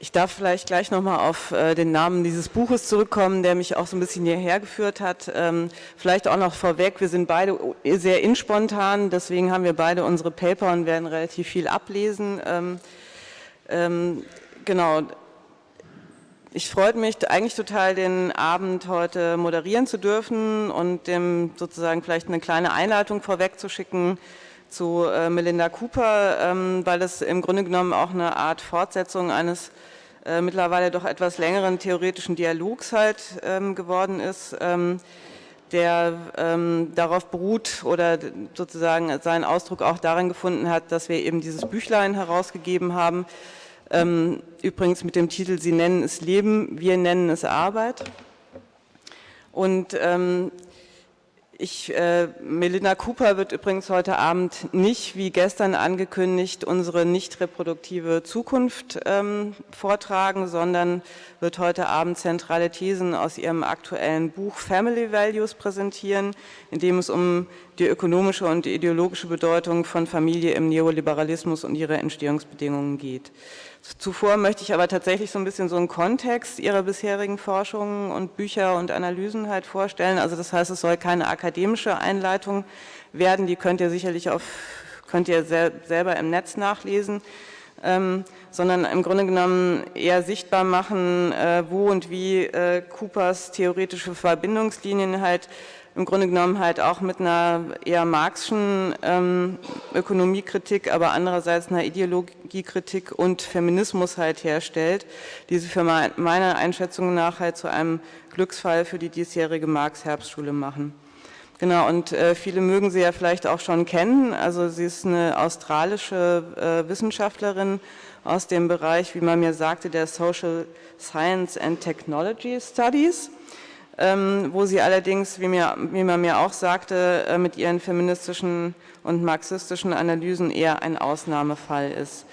Ich darf vielleicht gleich nochmal auf äh, den Namen dieses Buches zurückkommen, der mich auch so ein bisschen hierher geführt hat. Ähm, vielleicht auch noch vorweg, wir sind beide sehr inspontan, deswegen haben wir beide unsere Paper und werden relativ viel ablesen. Ähm, ähm, genau, ich freue mich eigentlich total, den Abend heute moderieren zu dürfen und dem sozusagen vielleicht eine kleine Einleitung vorwegzuschicken zu äh, Melinda Cooper, ähm, weil es im Grunde genommen auch eine Art Fortsetzung eines äh, mittlerweile doch etwas längeren theoretischen Dialogs halt ähm, geworden ist, ähm, der ähm, darauf beruht oder sozusagen seinen Ausdruck auch darin gefunden hat, dass wir eben dieses Büchlein herausgegeben haben, ähm, übrigens mit dem Titel Sie nennen es Leben, wir nennen es Arbeit. Und ähm, ich, äh, Melinda Cooper wird übrigens heute Abend nicht, wie gestern angekündigt, unsere nicht reproduktive Zukunft ähm, vortragen, sondern wird heute Abend zentrale Thesen aus ihrem aktuellen Buch Family Values präsentieren, in dem es um die ökonomische und ideologische Bedeutung von Familie im Neoliberalismus und ihre Entstehungsbedingungen geht. Zuvor möchte ich aber tatsächlich so ein bisschen so einen Kontext Ihrer bisherigen Forschungen und Bücher und Analysen halt vorstellen. Also das heißt, es soll keine akademische Einleitung werden, die könnt ihr sicherlich auf, könnt ihr sel selber im Netz nachlesen, ähm, sondern im Grunde genommen eher sichtbar machen, äh, wo und wie äh, Coopers theoretische Verbindungslinien halt im Grunde genommen halt auch mit einer eher marxischen ähm, Ökonomiekritik, aber andererseits einer Ideologiekritik und Feminismus halt herstellt, die sie für meiner Einschätzung nach halt zu einem Glücksfall für die diesjährige Marx-Herbstschule machen. Genau, und äh, viele mögen sie ja vielleicht auch schon kennen. Also sie ist eine australische äh, Wissenschaftlerin aus dem Bereich, wie man mir sagte, der Social Science and Technology Studies ähm, wo sie allerdings, wie, mir, wie man mir auch sagte, äh, mit ihren feministischen und marxistischen Analysen eher ein Ausnahmefall ist.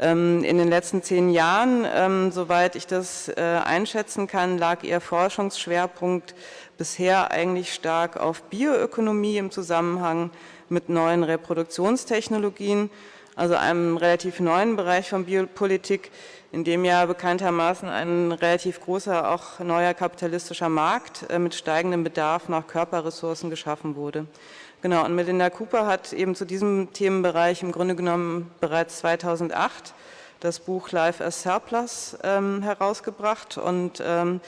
Ähm, in den letzten zehn Jahren, ähm, soweit ich das äh, einschätzen kann, lag ihr Forschungsschwerpunkt bisher eigentlich stark auf Bioökonomie im Zusammenhang mit neuen Reproduktionstechnologien, also einem relativ neuen Bereich von Biopolitik, in dem ja bekanntermaßen ein relativ großer, auch neuer kapitalistischer Markt äh, mit steigendem Bedarf nach Körperressourcen geschaffen wurde. Genau, und Melinda Cooper hat eben zu diesem Themenbereich im Grunde genommen bereits 2008 das Buch Life as Surplus ähm, herausgebracht und ähm,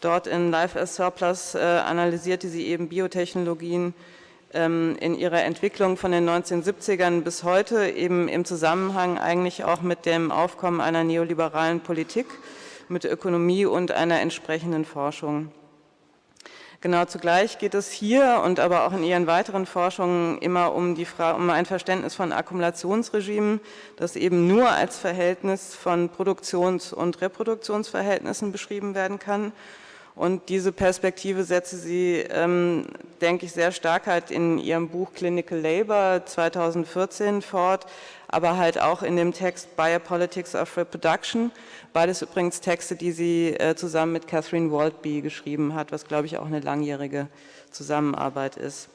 dort in Life as Surplus äh, analysierte sie eben Biotechnologien, in ihrer Entwicklung von den 1970ern bis heute eben im Zusammenhang eigentlich auch mit dem Aufkommen einer neoliberalen Politik, mit Ökonomie und einer entsprechenden Forschung. Genau zugleich geht es hier und aber auch in Ihren weiteren Forschungen immer um, die Frage, um ein Verständnis von Akkumulationsregimen, das eben nur als Verhältnis von Produktions- und Reproduktionsverhältnissen beschrieben werden kann und diese Perspektive setze sie, ähm, denke ich, sehr stark halt in ihrem Buch Clinical Labor 2014 fort, aber halt auch in dem Text Biopolitics of Reproduction. Beides übrigens Texte, die sie äh, zusammen mit Catherine Waldby geschrieben hat, was, glaube ich, auch eine langjährige Zusammenarbeit ist.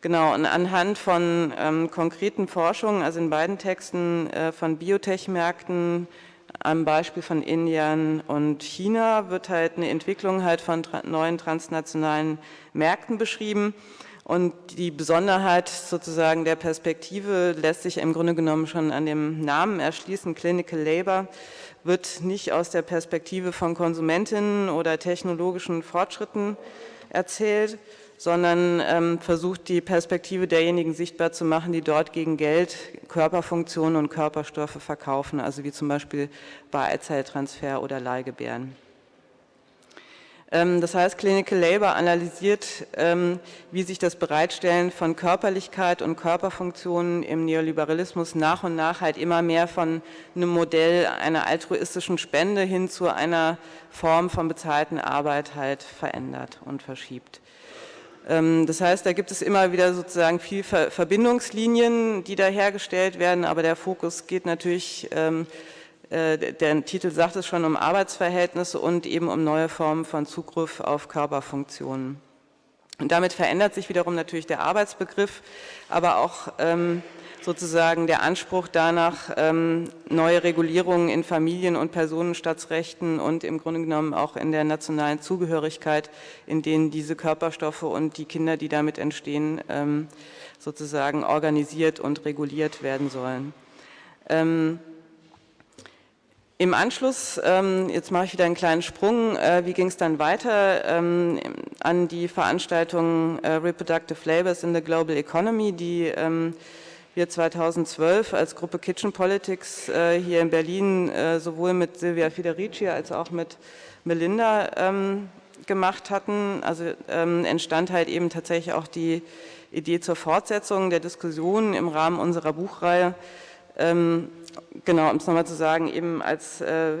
Genau, und anhand von ähm, konkreten Forschungen, also in beiden Texten äh, von Biotech-Märkten, am Beispiel von Indien und China wird halt eine Entwicklung halt von neuen transnationalen Märkten beschrieben. Und die Besonderheit sozusagen der Perspektive lässt sich im Grunde genommen schon an dem Namen erschließen. Clinical Labor wird nicht aus der Perspektive von Konsumentinnen oder technologischen Fortschritten erzählt, sondern ähm, versucht die Perspektive derjenigen sichtbar zu machen, die dort gegen Geld Körperfunktionen und Körperstoffe verkaufen, also wie zum Beispiel bei Eizelltransfer oder Leihgebären. Ähm, das heißt, Clinical Labor analysiert, ähm, wie sich das Bereitstellen von Körperlichkeit und Körperfunktionen im Neoliberalismus nach und nach halt immer mehr von einem Modell einer altruistischen Spende hin zu einer Form von bezahlten Arbeit halt verändert und verschiebt. Ähm, das heißt, da gibt es immer wieder sozusagen viel Verbindungslinien, die da hergestellt werden, aber der Fokus geht natürlich, ähm, äh, der Titel sagt es schon, um Arbeitsverhältnisse und eben um neue Formen von Zugriff auf Körperfunktionen. Und damit verändert sich wiederum natürlich der Arbeitsbegriff, aber auch ähm, sozusagen der Anspruch danach, ähm, neue Regulierungen in Familien- und Personenstaatsrechten und im Grunde genommen auch in der nationalen Zugehörigkeit, in denen diese Körperstoffe und die Kinder, die damit entstehen, ähm, sozusagen organisiert und reguliert werden sollen. Ähm, Im Anschluss, jetzt mache ich wieder einen kleinen Sprung, äh, wie ging es dann weiter an die Veranstaltung äh, Reproductive Labors in the Global Economy, die wir 2012 als Gruppe Kitchen Politics äh, hier in Berlin äh, sowohl mit Silvia Federici als auch mit Melinda ähm, gemacht hatten. Also ähm, entstand halt eben tatsächlich auch die Idee zur Fortsetzung der Diskussion im Rahmen unserer Buchreihe. Ähm, genau, um es nochmal zu sagen, eben als äh,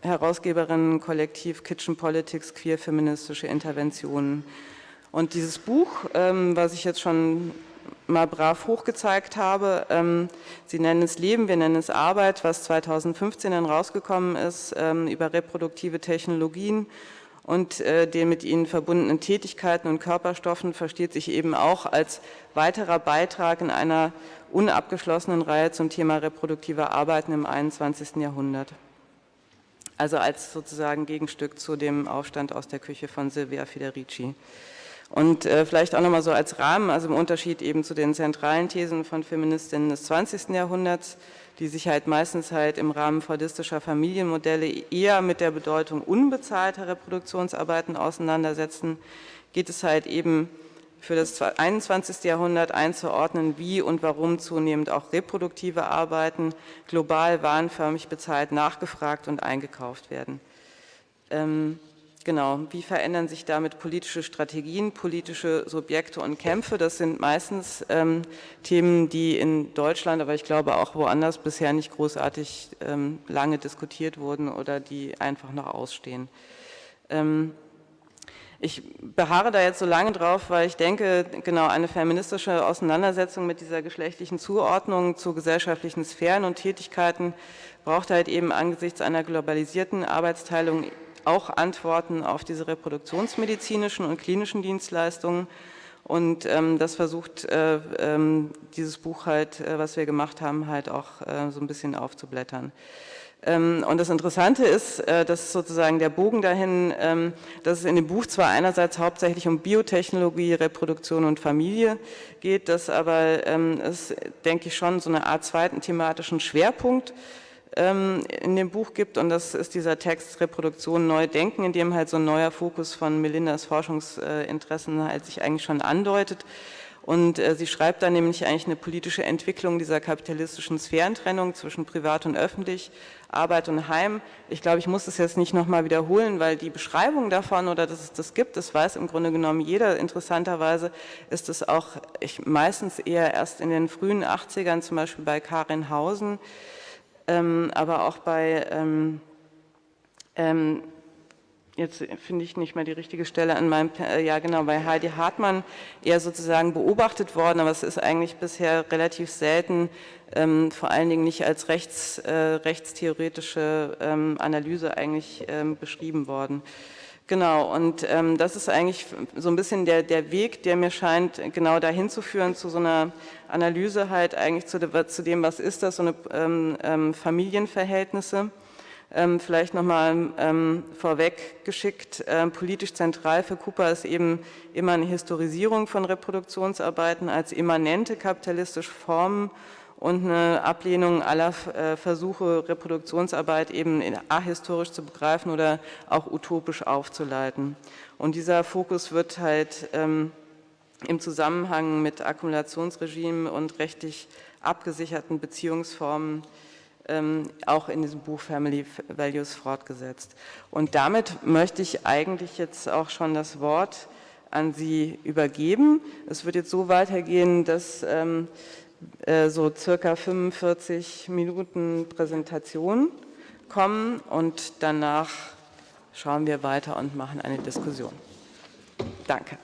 Herausgeberin Kollektiv Kitchen Politics, queer feministische Interventionen. Und dieses Buch, ähm, was ich jetzt schon mal brav hochgezeigt habe. Ähm, Sie nennen es Leben, wir nennen es Arbeit, was 2015 dann rausgekommen ist ähm, über reproduktive Technologien und äh, den mit ihnen verbundenen Tätigkeiten und Körperstoffen versteht sich eben auch als weiterer Beitrag in einer unabgeschlossenen Reihe zum Thema reproduktive Arbeiten im 21. Jahrhundert. Also als sozusagen Gegenstück zu dem Aufstand aus der Küche von Silvia Federici. Und äh, vielleicht auch nochmal so als Rahmen, also im Unterschied eben zu den zentralen Thesen von Feministinnen des 20. Jahrhunderts, die sich halt meistens halt im Rahmen fordistischer Familienmodelle eher mit der Bedeutung unbezahlter Reproduktionsarbeiten auseinandersetzen, geht es halt eben für das 21. Jahrhundert einzuordnen, wie und warum zunehmend auch reproduktive Arbeiten global warenförmig bezahlt, nachgefragt und eingekauft werden. Ähm, Genau, wie verändern sich damit politische Strategien, politische Subjekte und Kämpfe? Das sind meistens ähm, Themen, die in Deutschland, aber ich glaube auch woanders bisher nicht großartig ähm, lange diskutiert wurden oder die einfach noch ausstehen. Ähm, ich beharre da jetzt so lange drauf, weil ich denke, genau eine feministische Auseinandersetzung mit dieser geschlechtlichen Zuordnung zu gesellschaftlichen Sphären und Tätigkeiten braucht halt eben angesichts einer globalisierten Arbeitsteilung auch Antworten auf diese reproduktionsmedizinischen und klinischen Dienstleistungen. Und ähm, das versucht äh, ähm, dieses Buch halt, äh, was wir gemacht haben, halt auch äh, so ein bisschen aufzublättern. Ähm, und das Interessante ist, äh, dass sozusagen der Bogen dahin, ähm, dass es in dem Buch zwar einerseits hauptsächlich um Biotechnologie, Reproduktion und Familie geht, dass aber ähm, es, denke ich, schon so eine Art zweiten thematischen Schwerpunkt in dem Buch gibt und das ist dieser Text Reproduktion neu denken, in dem halt so ein neuer Fokus von Melindas Forschungsinteressen halt sich eigentlich schon andeutet. Und äh, sie schreibt dann nämlich eigentlich eine politische Entwicklung dieser kapitalistischen Sphärentrennung zwischen privat und öffentlich, Arbeit und Heim. Ich glaube, ich muss das jetzt nicht nochmal wiederholen, weil die Beschreibung davon oder dass es das gibt, das weiß im Grunde genommen jeder. Interessanterweise ist es auch ich, meistens eher erst in den frühen 80ern, zum Beispiel bei Karin Hausen, ähm, aber auch bei, ähm, ähm, jetzt finde ich nicht mehr die richtige Stelle an meinem, äh, ja genau, bei Heidi Hartmann eher sozusagen beobachtet worden, aber es ist eigentlich bisher relativ selten, ähm, vor allen Dingen nicht als rechts, äh, rechtstheoretische ähm, Analyse eigentlich ähm, beschrieben worden. Genau, und ähm, das ist eigentlich so ein bisschen der, der Weg, der mir scheint, genau dahin zu führen, zu so einer Analyse halt eigentlich zu, zu dem, was ist das, so eine ähm, ähm, Familienverhältnisse. Ähm, vielleicht nochmal ähm, vorweg geschickt, ähm, politisch zentral für Cooper ist eben immer eine Historisierung von Reproduktionsarbeiten als immanente kapitalistische Formen und eine Ablehnung aller äh, Versuche, Reproduktionsarbeit eben ahistorisch zu begreifen oder auch utopisch aufzuleiten. Und dieser Fokus wird halt ähm, im Zusammenhang mit Akkumulationsregimen und rechtlich abgesicherten Beziehungsformen ähm, auch in diesem Buch Family Values fortgesetzt. Und damit möchte ich eigentlich jetzt auch schon das Wort an Sie übergeben. Es wird jetzt so weitergehen, dass ähm, äh, so circa 45 Minuten Präsentation kommen und danach schauen wir weiter und machen eine Diskussion. Danke.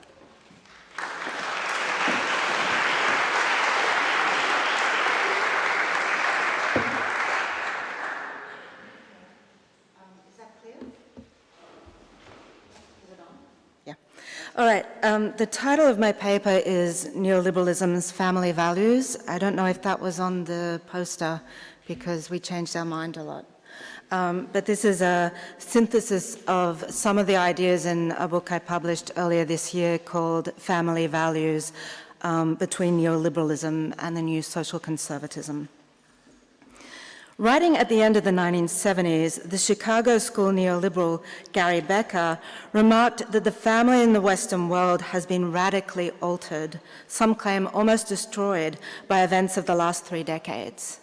All right, um, the title of my paper is Neoliberalism's Family Values. I don't know if that was on the poster because we changed our mind a lot. Um, but this is a synthesis of some of the ideas in a book I published earlier this year called Family Values um, Between Neoliberalism and the New Social Conservatism. Writing at the end of the 1970s, the Chicago school neoliberal Gary Becker remarked that the family in the Western world has been radically altered, some claim almost destroyed, by events of the last three decades.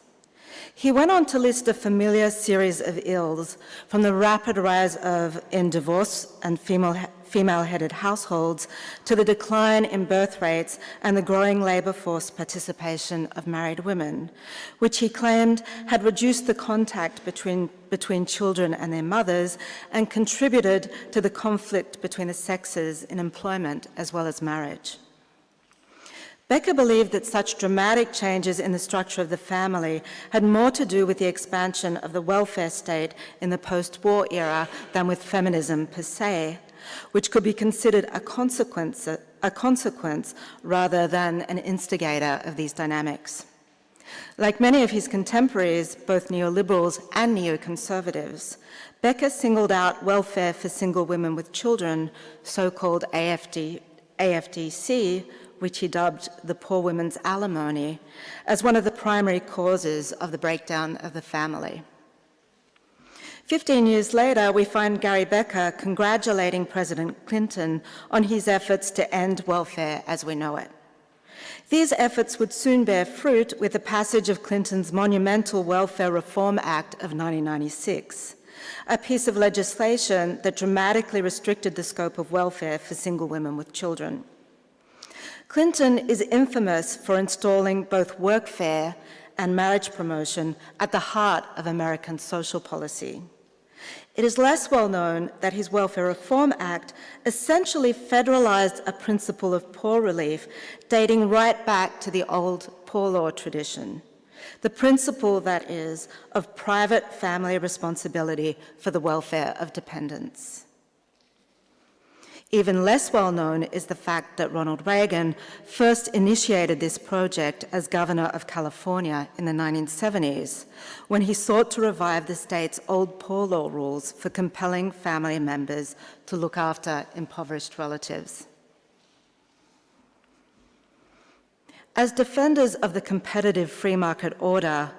He went on to list a familiar series of ills, from the rapid rise of in divorce and female female-headed households to the decline in birth rates and the growing labour force participation of married women, which he claimed had reduced the contact between, between children and their mothers and contributed to the conflict between the sexes in employment as well as marriage. Becker believed that such dramatic changes in the structure of the family had more to do with the expansion of the welfare state in the post-war era than with feminism per se, which could be considered a consequence, a consequence rather than an instigator of these dynamics. Like many of his contemporaries, both neoliberals and neoconservatives, Becker singled out welfare for single women with children, so-called AFD, AFDC, which he dubbed the poor women's alimony, as one of the primary causes of the breakdown of the family. Fifteen years later, we find Gary Becker congratulating President Clinton on his efforts to end welfare as we know it. These efforts would soon bear fruit with the passage of Clinton's monumental Welfare Reform Act of 1996, a piece of legislation that dramatically restricted the scope of welfare for single women with children. Clinton is infamous for installing both workfare and marriage promotion at the heart of American social policy. It is less well known that his Welfare Reform Act essentially federalized a principle of poor relief dating right back to the old poor law tradition. The principle, that is, of private family responsibility for the welfare of dependents. Even less well known is the fact that Ronald Reagan first initiated this project as governor of California in the 1970s, when he sought to revive the state's old poor law rules for compelling family members to look after impoverished relatives. As defenders of the competitive free market order,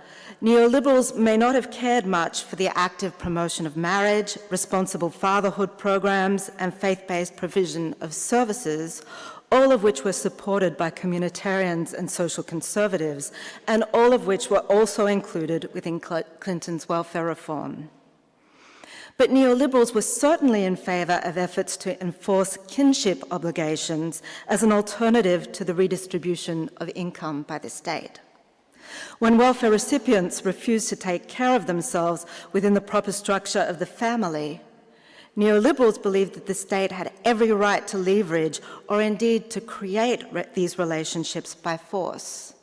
neoliberals may not have cared much for the active promotion of marriage, responsible fatherhood programs, and faith-based provision of services, all of which were supported by communitarians and social conservatives, and all of which were also included within Clinton's welfare reform. But neoliberals were certainly in favour of efforts to enforce kinship obligations as an alternative to the redistribution of income by the state. When welfare recipients refuse to take care of themselves within the proper structure of the family, neoliberals believed that the state had every right to leverage or indeed to create re these relationships by force,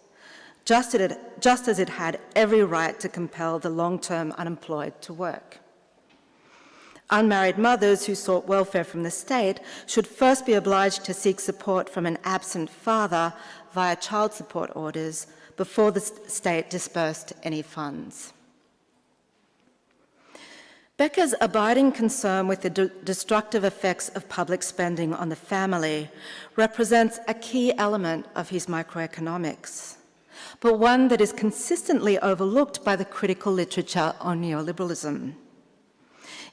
just, it, just as it had every right to compel the long-term unemployed to work. Unmarried mothers who sought welfare from the state should first be obliged to seek support from an absent father via child support orders before the state dispersed any funds. Becker's abiding concern with the de destructive effects of public spending on the family represents a key element of his microeconomics, but one that is consistently overlooked by the critical literature on neoliberalism.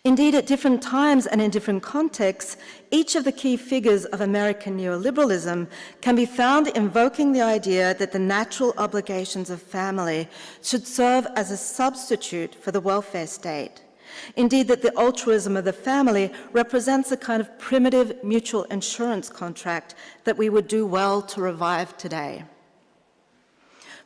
Indeed, at different times and in different contexts, each of the key figures of American neoliberalism can be found invoking the idea that the natural obligations of family should serve as a substitute for the welfare state. Indeed, that the altruism of the family represents a kind of primitive mutual insurance contract that we would do well to revive today.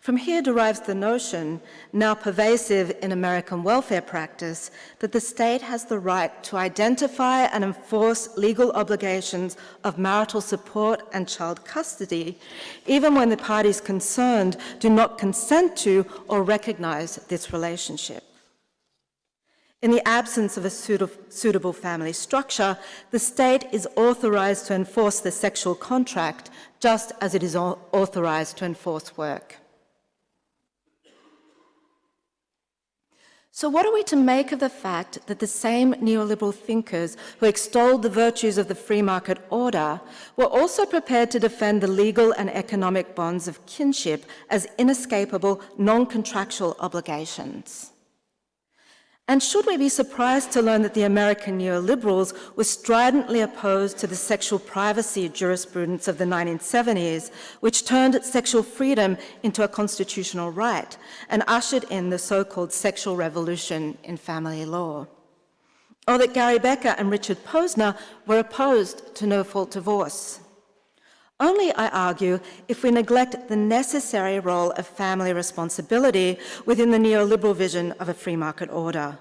From here derives the notion, now pervasive in American welfare practice, that the state has the right to identify and enforce legal obligations of marital support and child custody, even when the parties concerned do not consent to or recognize this relationship. In the absence of a suitable family structure, the state is authorised to enforce the sexual contract just as it is authorised to enforce work. So what are we to make of the fact that the same neoliberal thinkers who extolled the virtues of the free market order were also prepared to defend the legal and economic bonds of kinship as inescapable non-contractual obligations? And should we be surprised to learn that the American neoliberals were stridently opposed to the sexual privacy jurisprudence of the 1970s, which turned sexual freedom into a constitutional right and ushered in the so-called sexual revolution in family law? Or that Gary Becker and Richard Posner were opposed to no-fault divorce? Only, I argue, if we neglect the necessary role of family responsibility within the neoliberal vision of a free market order.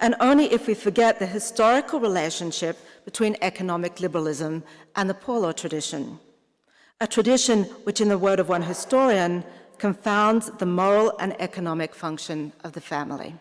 And only if we forget the historical relationship between economic liberalism and the law tradition. A tradition which, in the word of one historian, confounds the moral and economic function of the family.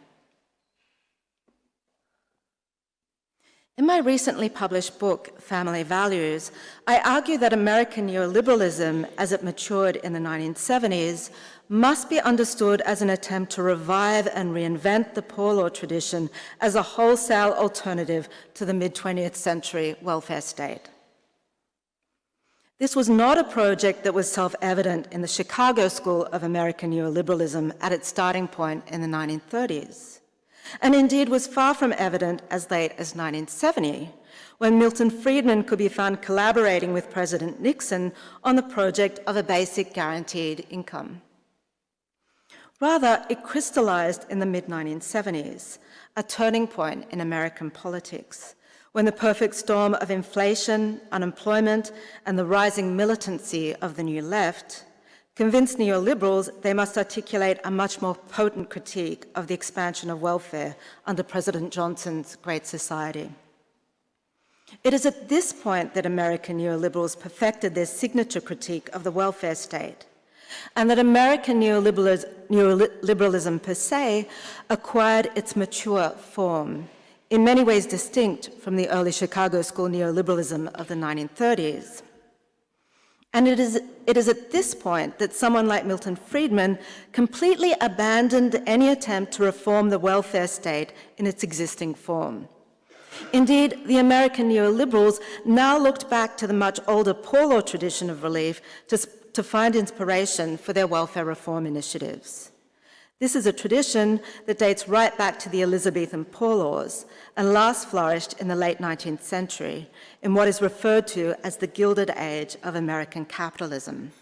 In my recently published book, Family Values, I argue that American neoliberalism, as it matured in the 1970s, must be understood as an attempt to revive and reinvent the poor law tradition as a wholesale alternative to the mid-20th century welfare state. This was not a project that was self-evident in the Chicago School of American Neoliberalism at its starting point in the 1930s and indeed was far from evident as late as 1970, when Milton Friedman could be found collaborating with President Nixon on the project of a basic guaranteed income. Rather, it crystallized in the mid-1970s, a turning point in American politics, when the perfect storm of inflation, unemployment, and the rising militancy of the New Left convinced neoliberals they must articulate a much more potent critique of the expansion of welfare under President Johnson's Great Society. It is at this point that American neoliberals perfected their signature critique of the welfare state, and that American neoliberalism per se acquired its mature form, in many ways distinct from the early Chicago School neoliberalism of the 1930s. And it is, it is at this point that someone like Milton Friedman completely abandoned any attempt to reform the welfare state in its existing form. Indeed, the American neoliberals now looked back to the much older law tradition of relief to, to find inspiration for their welfare reform initiatives. This is a tradition that dates right back to the Elizabethan poor laws and last flourished in the late 19th century in what is referred to as the Gilded Age of American capitalism.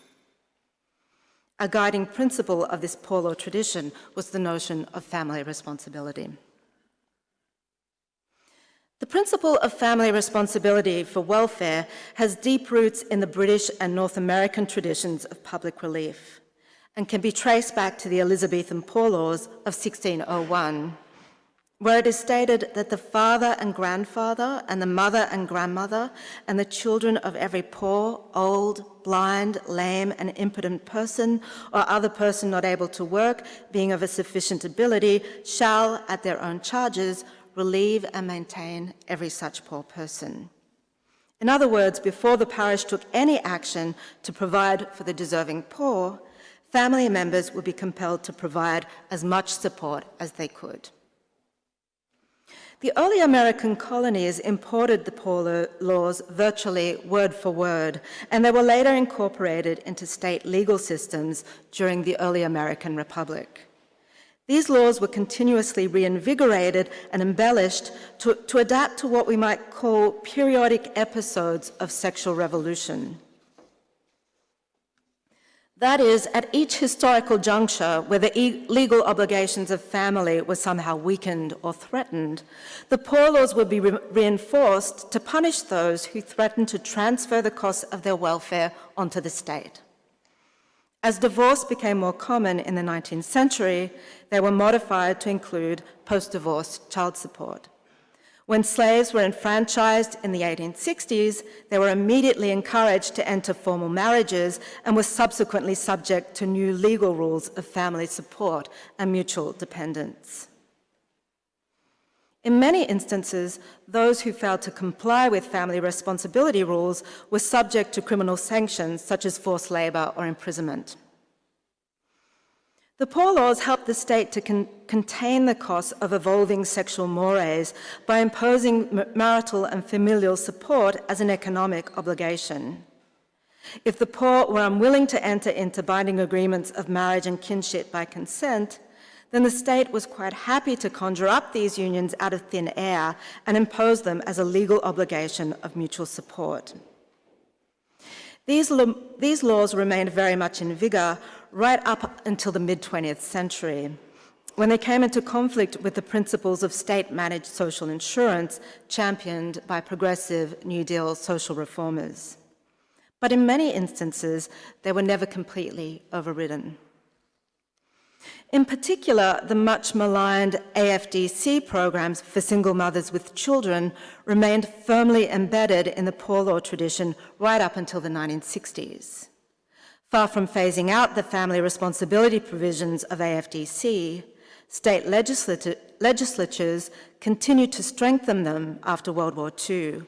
A guiding principle of this poor law tradition was the notion of family responsibility. The principle of family responsibility for welfare has deep roots in the British and North American traditions of public relief and can be traced back to the Elizabethan Poor Laws of 1601, where it is stated that the father and grandfather and the mother and grandmother and the children of every poor, old, blind, lame and impotent person or other person not able to work, being of a sufficient ability, shall, at their own charges, relieve and maintain every such poor person. In other words, before the parish took any action to provide for the deserving poor, family members would be compelled to provide as much support as they could. The early American colonies imported the poor laws virtually word for word, and they were later incorporated into state legal systems during the early American Republic. These laws were continuously reinvigorated and embellished to, to adapt to what we might call periodic episodes of sexual revolution. That is, at each historical juncture where the e legal obligations of family were somehow weakened or threatened, the poor laws would be re reinforced to punish those who threatened to transfer the costs of their welfare onto the state. As divorce became more common in the 19th century, they were modified to include post-divorce child support. When slaves were enfranchised in the 1860s, they were immediately encouraged to enter formal marriages and were subsequently subject to new legal rules of family support and mutual dependence. In many instances, those who failed to comply with family responsibility rules were subject to criminal sanctions such as forced labour or imprisonment. The Poor Laws helped the state to con contain the costs of evolving sexual mores by imposing marital and familial support as an economic obligation. If the poor were unwilling to enter into binding agreements of marriage and kinship by consent, then the state was quite happy to conjure up these unions out of thin air and impose them as a legal obligation of mutual support. These, these laws remained very much in vigour right up until the mid-20th century, when they came into conflict with the principles of state-managed social insurance championed by progressive New Deal social reformers. But in many instances, they were never completely overridden. In particular, the much maligned AFDC programs for single mothers with children remained firmly embedded in the poor law tradition right up until the 1960s. Far from phasing out the family responsibility provisions of AFDC, state legislatures continued to strengthen them after World War II,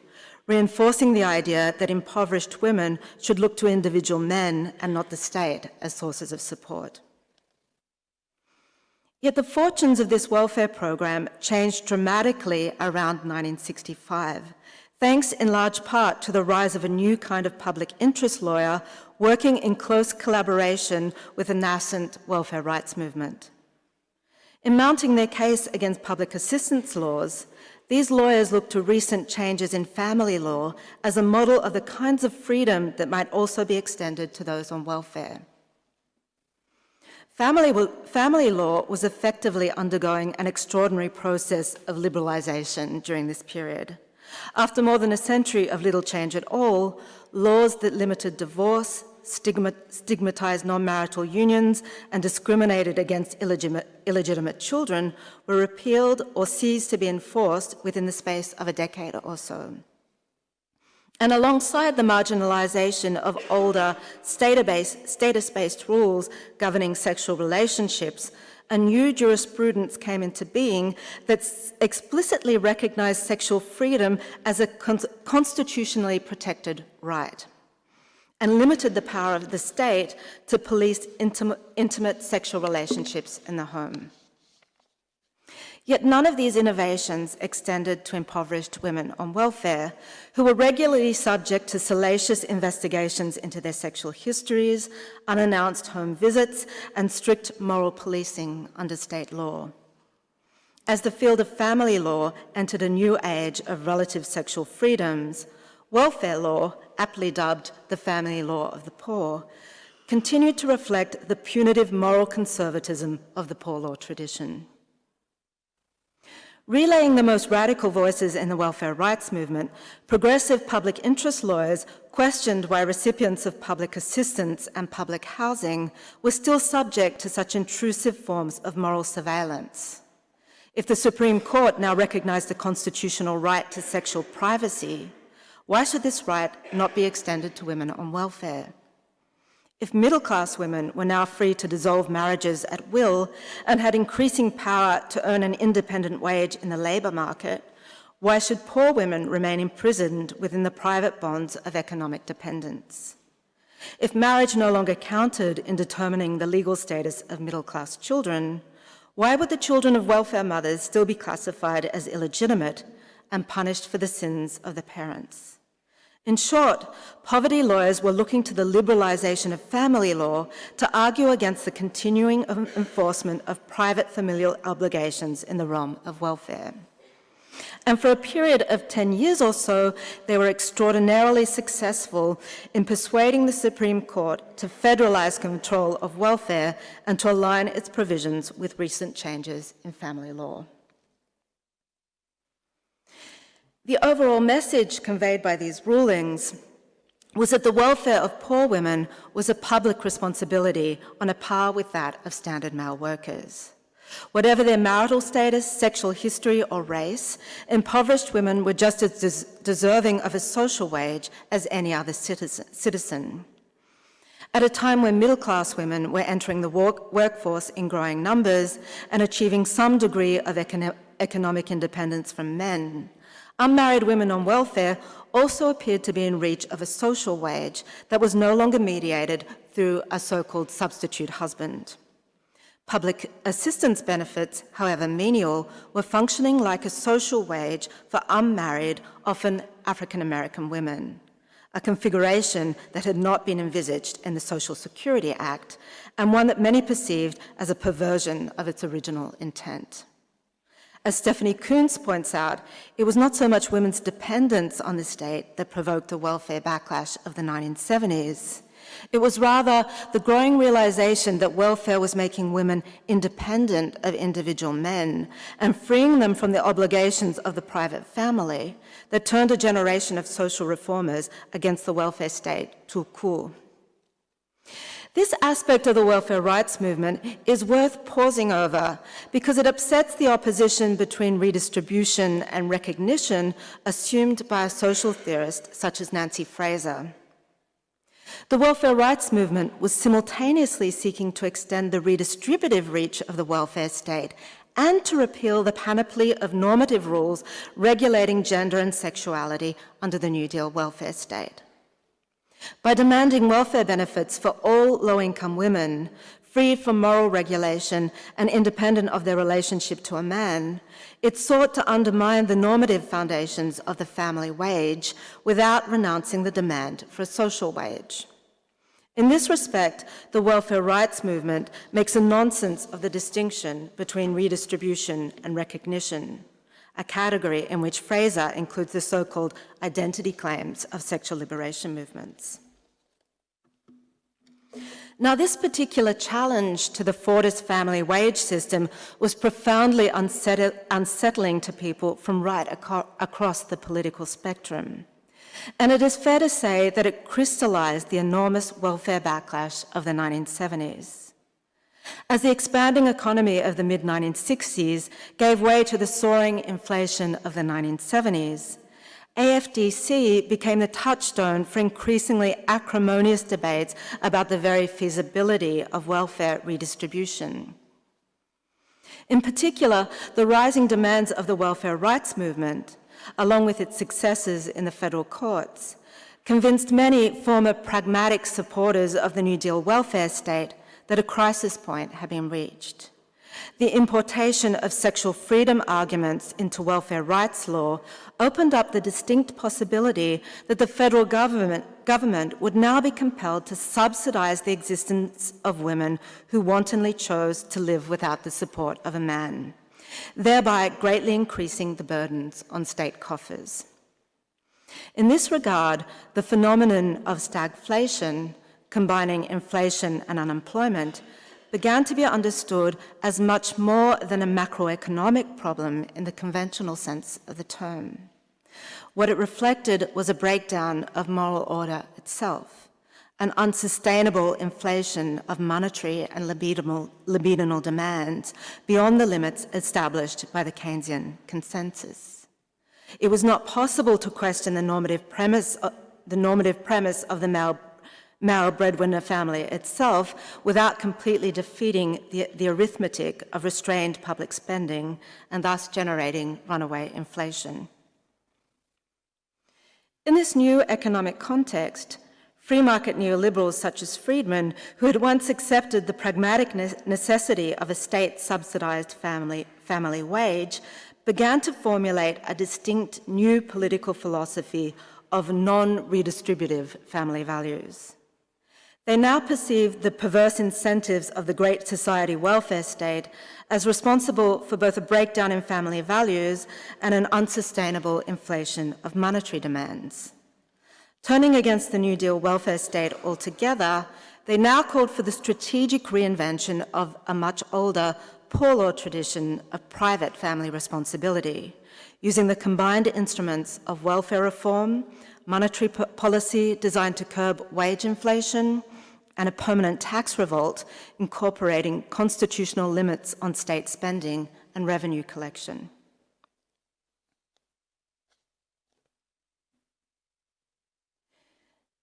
reinforcing the idea that impoverished women should look to individual men and not the state as sources of support. Yet the fortunes of this welfare program changed dramatically around 1965, thanks in large part to the rise of a new kind of public interest lawyer working in close collaboration with the nascent welfare rights movement. In mounting their case against public assistance laws, these lawyers looked to recent changes in family law as a model of the kinds of freedom that might also be extended to those on welfare. Family, family, law was effectively undergoing an extraordinary process of liberalisation during this period. After more than a century of little change at all, laws that limited divorce, stigmatized non-marital unions and discriminated against illegitimate, illegitimate children were repealed or ceased to be enforced within the space of a decade or so. And alongside the marginalization of older status-based rules governing sexual relationships, a new jurisprudence came into being that explicitly recognized sexual freedom as a constitutionally protected right and limited the power of the state to police intimate sexual relationships in the home. Yet none of these innovations extended to impoverished women on welfare, who were regularly subject to salacious investigations into their sexual histories, unannounced home visits, and strict moral policing under state law. As the field of family law entered a new age of relative sexual freedoms, welfare law, aptly dubbed the family law of the poor, continued to reflect the punitive moral conservatism of the poor law tradition. Relaying the most radical voices in the welfare rights movement, progressive public interest lawyers questioned why recipients of public assistance and public housing were still subject to such intrusive forms of moral surveillance. If the Supreme Court now recognized the constitutional right to sexual privacy, why should this right not be extended to women on welfare? If middle-class women were now free to dissolve marriages at will and had increasing power to earn an independent wage in the labour market, why should poor women remain imprisoned within the private bonds of economic dependence? If marriage no longer counted in determining the legal status of middle-class children, why would the children of welfare mothers still be classified as illegitimate and punished for the sins of the parents? In short, poverty lawyers were looking to the liberalisation of family law to argue against the continuing enforcement of private familial obligations in the realm of welfare. And for a period of 10 years or so, they were extraordinarily successful in persuading the Supreme Court to federalise control of welfare and to align its provisions with recent changes in family law. The overall message conveyed by these rulings was that the welfare of poor women was a public responsibility on a par with that of standard male workers. Whatever their marital status, sexual history or race, impoverished women were just as des deserving of a social wage as any other citizen. At a time when middle-class women were entering the work workforce in growing numbers and achieving some degree of econo economic independence from men, unmarried women on welfare also appeared to be in reach of a social wage that was no longer mediated through a so-called substitute husband. Public assistance benefits, however menial, were functioning like a social wage for unmarried, often African-American women, a configuration that had not been envisaged in the Social Security Act and one that many perceived as a perversion of its original intent. As Stephanie Coontz points out, it was not so much women's dependence on the state that provoked the welfare backlash of the 1970s. It was rather the growing realization that welfare was making women independent of individual men and freeing them from the obligations of the private family that turned a generation of social reformers against the welfare state to coup. This aspect of the welfare rights movement is worth pausing over because it upsets the opposition between redistribution and recognition assumed by a social theorist such as Nancy Fraser. The welfare rights movement was simultaneously seeking to extend the redistributive reach of the welfare state and to repeal the panoply of normative rules regulating gender and sexuality under the New Deal welfare state. By demanding welfare benefits for all low-income women, free from moral regulation and independent of their relationship to a man, it sought to undermine the normative foundations of the family wage without renouncing the demand for a social wage. In this respect, the welfare rights movement makes a nonsense of the distinction between redistribution and recognition, a category in which Fraser includes the so-called identity claims of sexual liberation movements. Now, this particular challenge to the Fordist family wage system was profoundly unsettling to people from right across the political spectrum. And it is fair to say that it crystallized the enormous welfare backlash of the 1970s. As the expanding economy of the mid-1960s gave way to the soaring inflation of the 1970s, AFDC became the touchstone for increasingly acrimonious debates about the very feasibility of welfare redistribution. In particular, the rising demands of the welfare rights movement along with its successes in the federal courts, convinced many former pragmatic supporters of the New Deal welfare state that a crisis point had been reached. The importation of sexual freedom arguments into welfare rights law opened up the distinct possibility that the federal government, government would now be compelled to subsidize the existence of women who wantonly chose to live without the support of a man thereby greatly increasing the burdens on state coffers. In this regard, the phenomenon of stagflation, combining inflation and unemployment, began to be understood as much more than a macroeconomic problem in the conventional sense of the term. What it reflected was a breakdown of moral order itself an unsustainable inflation of monetary and libidinal, libidinal demands beyond the limits established by the Keynesian consensus. It was not possible to question the normative premise, uh, the normative premise of the male, male breadwinner family itself without completely defeating the, the arithmetic of restrained public spending and thus generating runaway inflation. In this new economic context, Free market neoliberals such as Friedman, who had once accepted the pragmatic necessity of a state-subsidized family, family wage, began to formulate a distinct new political philosophy of non-redistributive family values. They now perceive the perverse incentives of the Great Society welfare state as responsible for both a breakdown in family values and an unsustainable inflation of monetary demands. Turning against the New Deal welfare state altogether, they now called for the strategic reinvention of a much older poor law tradition of private family responsibility, using the combined instruments of welfare reform, monetary policy designed to curb wage inflation, and a permanent tax revolt incorporating constitutional limits on state spending and revenue collection.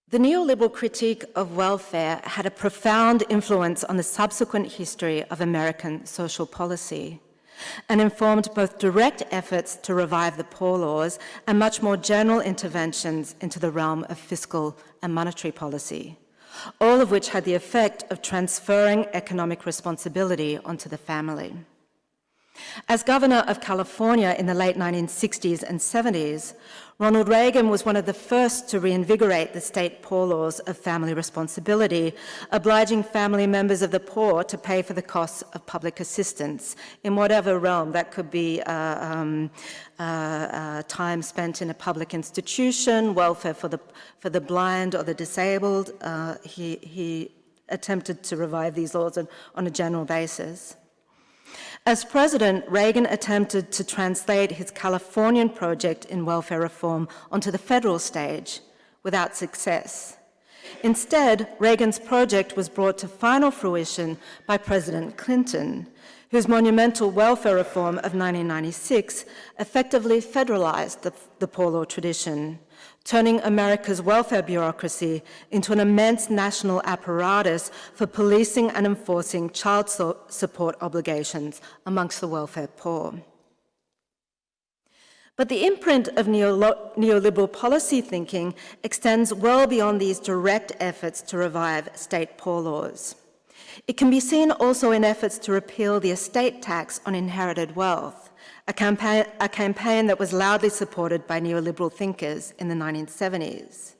The neoliberal critique of welfare had a profound influence on the subsequent history of American social policy. and informed both direct efforts to revive the poor laws and much more general interventions into the realm of fiscal and monetary policy, all of which had the effect of transferring economic responsibility onto the family. As governor of California in the late 1960s and 70s, Ronald Reagan was one of the first to reinvigorate the state poor laws of family responsibility, obliging family members of the poor to pay for the costs of public assistance in whatever realm. That could be uh, um, uh, uh, time spent in a public institution, welfare for the, for the blind or the disabled. Uh, he, he attempted to revive these laws on, on a general basis. As president, Reagan attempted to translate his Californian project in welfare reform onto the federal stage without success. Instead, Reagan's project was brought to final fruition by President Clinton, whose monumental welfare reform of 1996 effectively federalized the, the poor law tradition turning America's welfare bureaucracy into an immense national apparatus for policing and enforcing child so support obligations amongst the welfare poor. But the imprint of neoliberal policy thinking extends well beyond these direct efforts to revive state poor laws. It can be seen also in efforts to repeal the estate tax on inherited wealth, a campaign, a campaign that was loudly supported by neoliberal thinkers in the 1970s.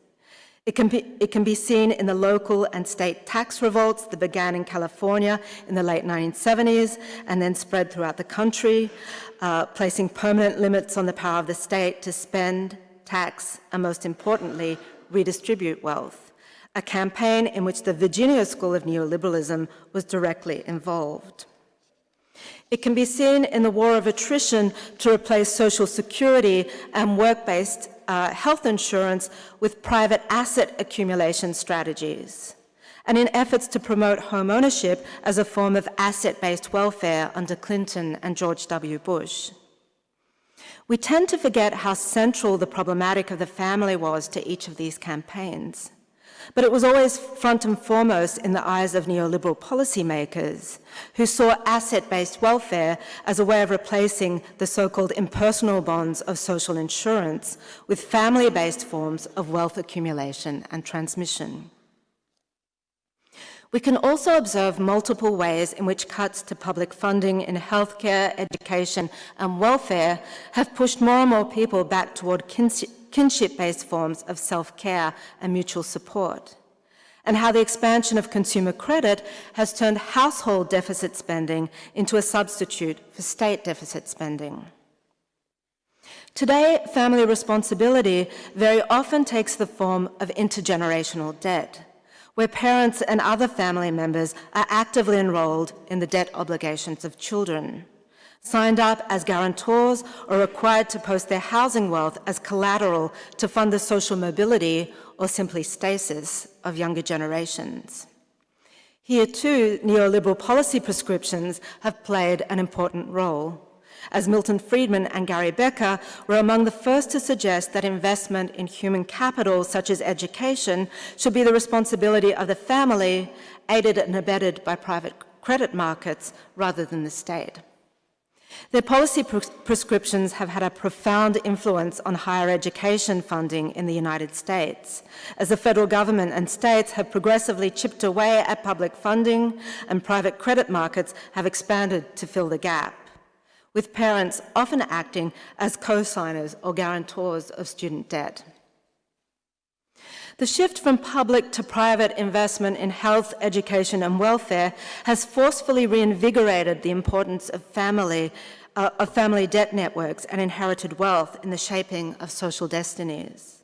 It can, be, it can, be, seen in the local and state tax revolts that began in California in the late 1970s and then spread throughout the country, uh, placing permanent limits on the power of the state to spend, tax, and most importantly, redistribute wealth, a campaign in which the Virginia School of Neoliberalism was directly involved. It can be seen in the war of attrition to replace social security and work-based uh, health insurance with private asset accumulation strategies, and in efforts to promote home ownership as a form of asset-based welfare under Clinton and George W. Bush. We tend to forget how central the problematic of the family was to each of these campaigns. But it was always front and foremost in the eyes of neoliberal policymakers who saw asset-based welfare as a way of replacing the so-called impersonal bonds of social insurance with family-based forms of wealth accumulation and transmission. We can also observe multiple ways in which cuts to public funding in healthcare, education and welfare have pushed more and more people back toward kinship-based forms of self-care and mutual support, and how the expansion of consumer credit has turned household deficit spending into a substitute for state deficit spending. Today, family responsibility very often takes the form of intergenerational debt, where parents and other family members are actively enrolled in the debt obligations of children signed up as guarantors or required to post their housing wealth as collateral to fund the social mobility or simply stasis of younger generations. Here too, neoliberal policy prescriptions have played an important role, as Milton Friedman and Gary Becker were among the first to suggest that investment in human capital, such as education, should be the responsibility of the family, aided and abetted by private credit markets rather than the state. Their policy prescriptions have had a profound influence on higher education funding in the United States, as the federal government and states have progressively chipped away at public funding and private credit markets have expanded to fill the gap, with parents often acting as co-signers or guarantors of student debt. The shift from public to private investment in health, education and welfare has forcefully reinvigorated the importance of family, uh, of family debt networks and inherited wealth in the shaping of social destinies.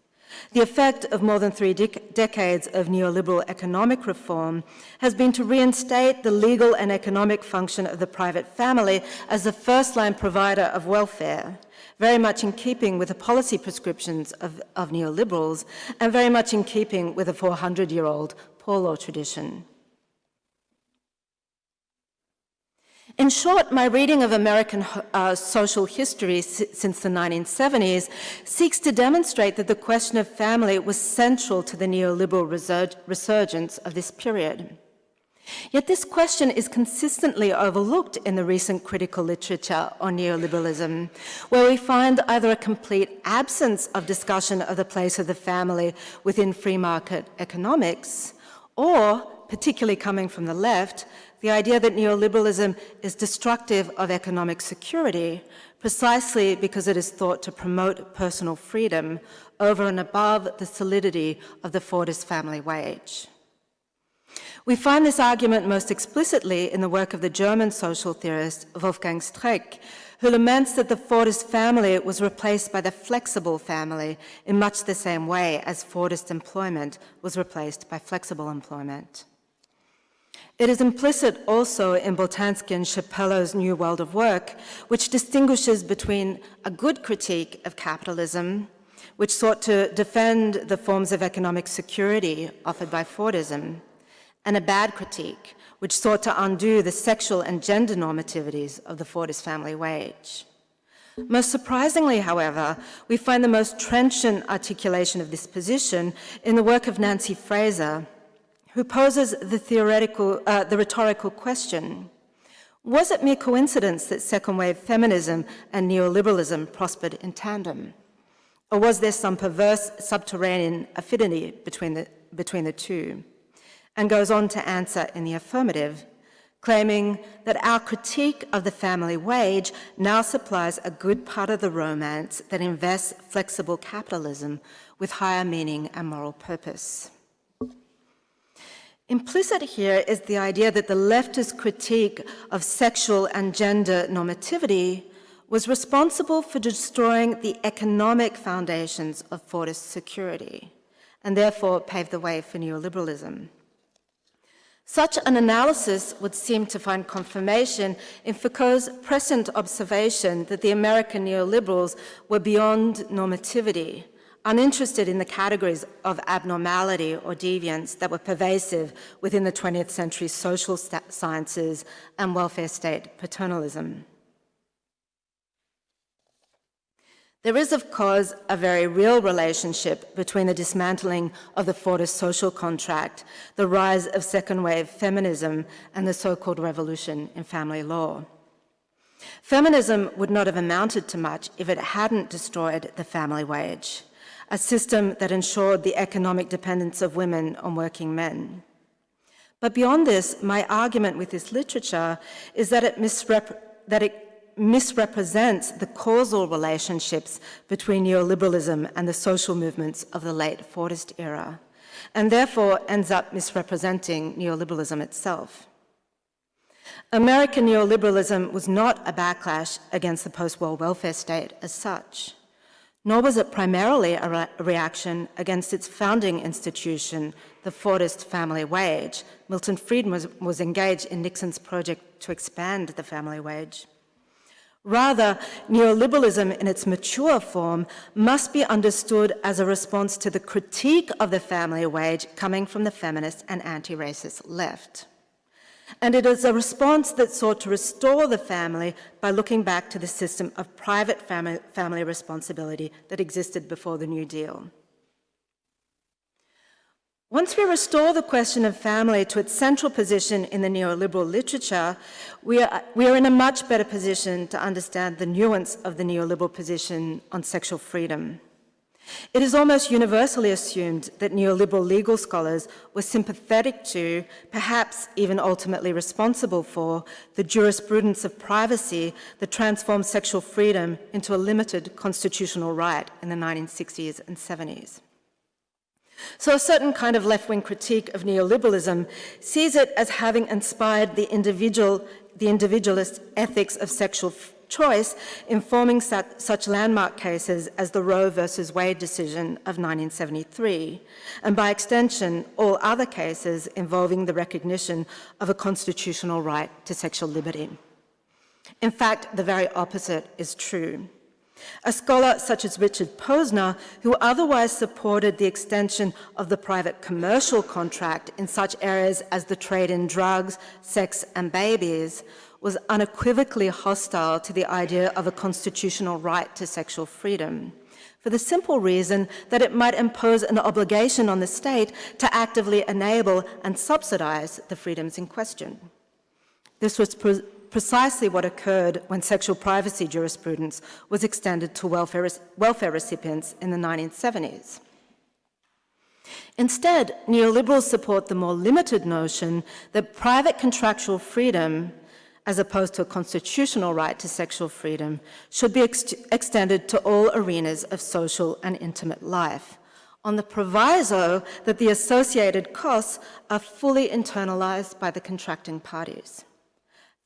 The effect of more than three dec decades of neoliberal economic reform has been to reinstate the legal and economic function of the private family as the first-line provider of welfare, very much in keeping with the policy prescriptions of, of neoliberals and very much in keeping with a 400-year-old poor law tradition. In short, my reading of American uh, social history since the 1970s seeks to demonstrate that the question of family was central to the neoliberal resurgence of this period. Yet this question is consistently overlooked in the recent critical literature on neoliberalism, where we find either a complete absence of discussion of the place of the family within free market economics, or, particularly coming from the left, the idea that neoliberalism is destructive of economic security precisely because it is thought to promote personal freedom over and above the solidity of the Fordist family wage. We find this argument most explicitly in the work of the German social theorist Wolfgang Streeck, who laments that the Fordist family was replaced by the flexible family in much the same way as Fordist employment was replaced by flexible employment. It is implicit also in Boltanski and Schiapello's New World of Work, which distinguishes between a good critique of capitalism, which sought to defend the forms of economic security offered by Fordism, and a bad critique, which sought to undo the sexual and gender normativities of the Fordist family wage. Most surprisingly, however, we find the most trenchant articulation of this position in the work of Nancy Fraser, who poses the theoretical, uh, the rhetorical question, was it mere coincidence that second wave feminism and neoliberalism prospered in tandem? Or was there some perverse subterranean affinity between the, between the two? And goes on to answer in the affirmative, claiming that our critique of the family wage now supplies a good part of the romance that invests flexible capitalism with higher meaning and moral purpose. Implicit here is the idea that the leftist critique of sexual and gender normativity was responsible for destroying the economic foundations of Fordist security and therefore paved the way for neoliberalism. Such an analysis would seem to find confirmation in Foucault's present observation that the American neoliberals were beyond normativity uninterested in the categories of abnormality or deviance that were pervasive within the 20th century social sciences and welfare state paternalism. There is, of course, a very real relationship between the dismantling of the Fordist social contract, the rise of second wave feminism, and the so-called revolution in family law. Feminism would not have amounted to much if it hadn't destroyed the family wage a system that ensured the economic dependence of women on working men. But beyond this, my argument with this literature is that it, misrep that it misrepresents the causal relationships between neoliberalism and the social movements of the late Fordist era, and therefore ends up misrepresenting neoliberalism itself. American neoliberalism was not a backlash against the post-war welfare state as such nor was it primarily a, re reaction against its founding institution, the Fordist family wage. Milton Friedman was, was engaged in Nixon's project to expand the family wage. Rather, neoliberalism in its mature form must be understood as a response to the critique of the family wage coming from the feminist and anti-racist left. And it is a response that sought to restore the family by looking back to the system of private family, family responsibility that existed before the New Deal. Once we restore the question of family to its central position in the neoliberal literature, we are, we are in a much better position to understand the nuance of the neoliberal position on sexual freedom. It is almost universally assumed that neoliberal legal scholars were sympathetic to, perhaps even ultimately responsible for, the jurisprudence of privacy that transformed sexual freedom into a limited constitutional right in the 1960s and 70s. So a certain kind of left-wing critique of neoliberalism sees it as having inspired the individual, the individualist ethics of sexual choice informing such, such landmark cases as the Roe versus Wade decision of 1973, and by extension, all other cases involving the recognition of a constitutional right to sexual liberty. In fact, the very opposite is true. A scholar such as Richard Posner, who otherwise supported the extension of the private commercial contract in such areas as the trade in drugs, sex and babies, was unequivocally hostile to the idea of a constitutional right to sexual freedom, for the simple reason that it might impose an obligation on the state to actively enable and subsidize the freedoms in question. This was precisely what occurred when sexual privacy jurisprudence was extended to welfare, welfare recipients in the 1970s. Instead, neoliberals support the more limited notion that private contractual freedom as opposed to a constitutional right to sexual freedom, should be ex extended to all arenas of social and intimate life, on the proviso that the associated costs are fully internalized by the contracting parties.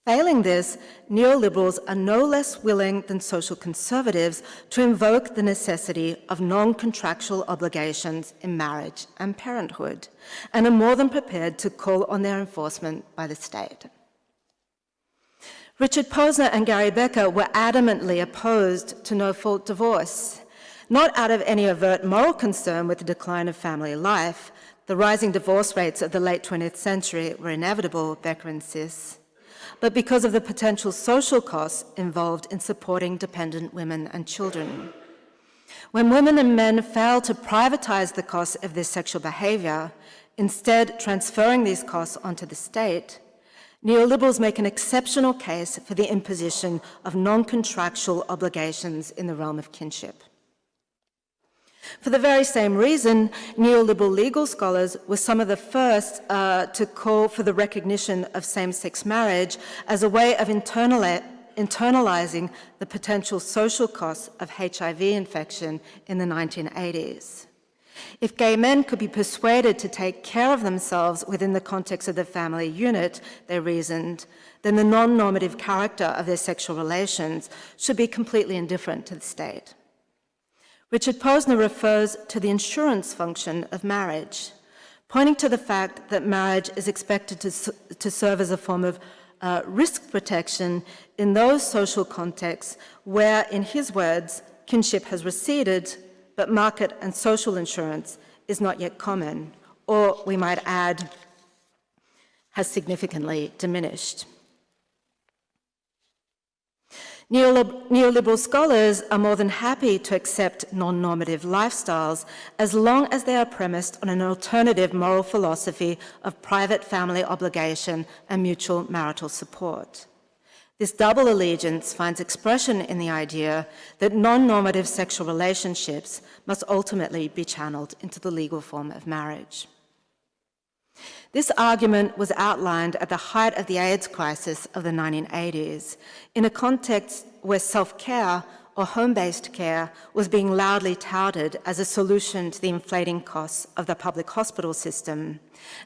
Failing this, neoliberals are no less willing than social conservatives to invoke the necessity of non-contractual obligations in marriage and parenthood, and are more than prepared to call on their enforcement by the state. Richard Posner and Gary Becker were adamantly opposed to no-fault divorce, not out of any overt moral concern with the decline of family life. The rising divorce rates of the late 20th century were inevitable, Becker insists, but because of the potential social costs involved in supporting dependent women and children. When women and men fail to privatize the costs of their sexual behavior, instead transferring these costs onto the state, Neoliberals make an exceptional case for the imposition of non-contractual obligations in the realm of kinship. For the very same reason, neoliberal legal scholars were some of the first uh, to call for the recognition of same-sex marriage as a way of internalizing the potential social costs of HIV infection in the 1980s. If gay men could be persuaded to take care of themselves within the context of the family unit, they reasoned, then the non-normative character of their sexual relations should be completely indifferent to the state. Richard Posner refers to the insurance function of marriage, pointing to the fact that marriage is expected to, to serve as a form of uh, risk protection in those social contexts where, in his words, kinship has receded but market and social insurance is not yet common, or we might add, has significantly diminished. Neoliberal scholars are more than happy to accept non-normative lifestyles as long as they are premised on an alternative moral philosophy of private family obligation and mutual marital support. This double allegiance finds expression in the idea that non-normative sexual relationships must ultimately be channeled into the legal form of marriage. This argument was outlined at the height of the AIDS crisis of the 1980s, in a context where self-care or home-based care was being loudly touted as a solution to the inflating costs of the public hospital system.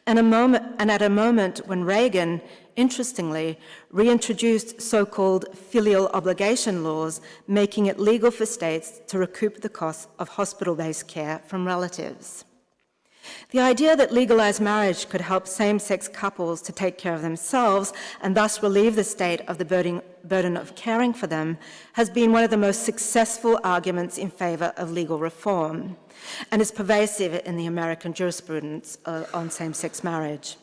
And, moment, and at a moment when Reagan, interestingly, reintroduced so-called filial obligation laws, making it legal for states to recoup the costs of hospital-based care from relatives. The idea that legalized marriage could help same-sex couples to take care of themselves and thus relieve the state of the burden, of caring for them has been one of the most successful arguments in favor of legal reform and is pervasive in the American jurisprudence uh, on same-sex marriage.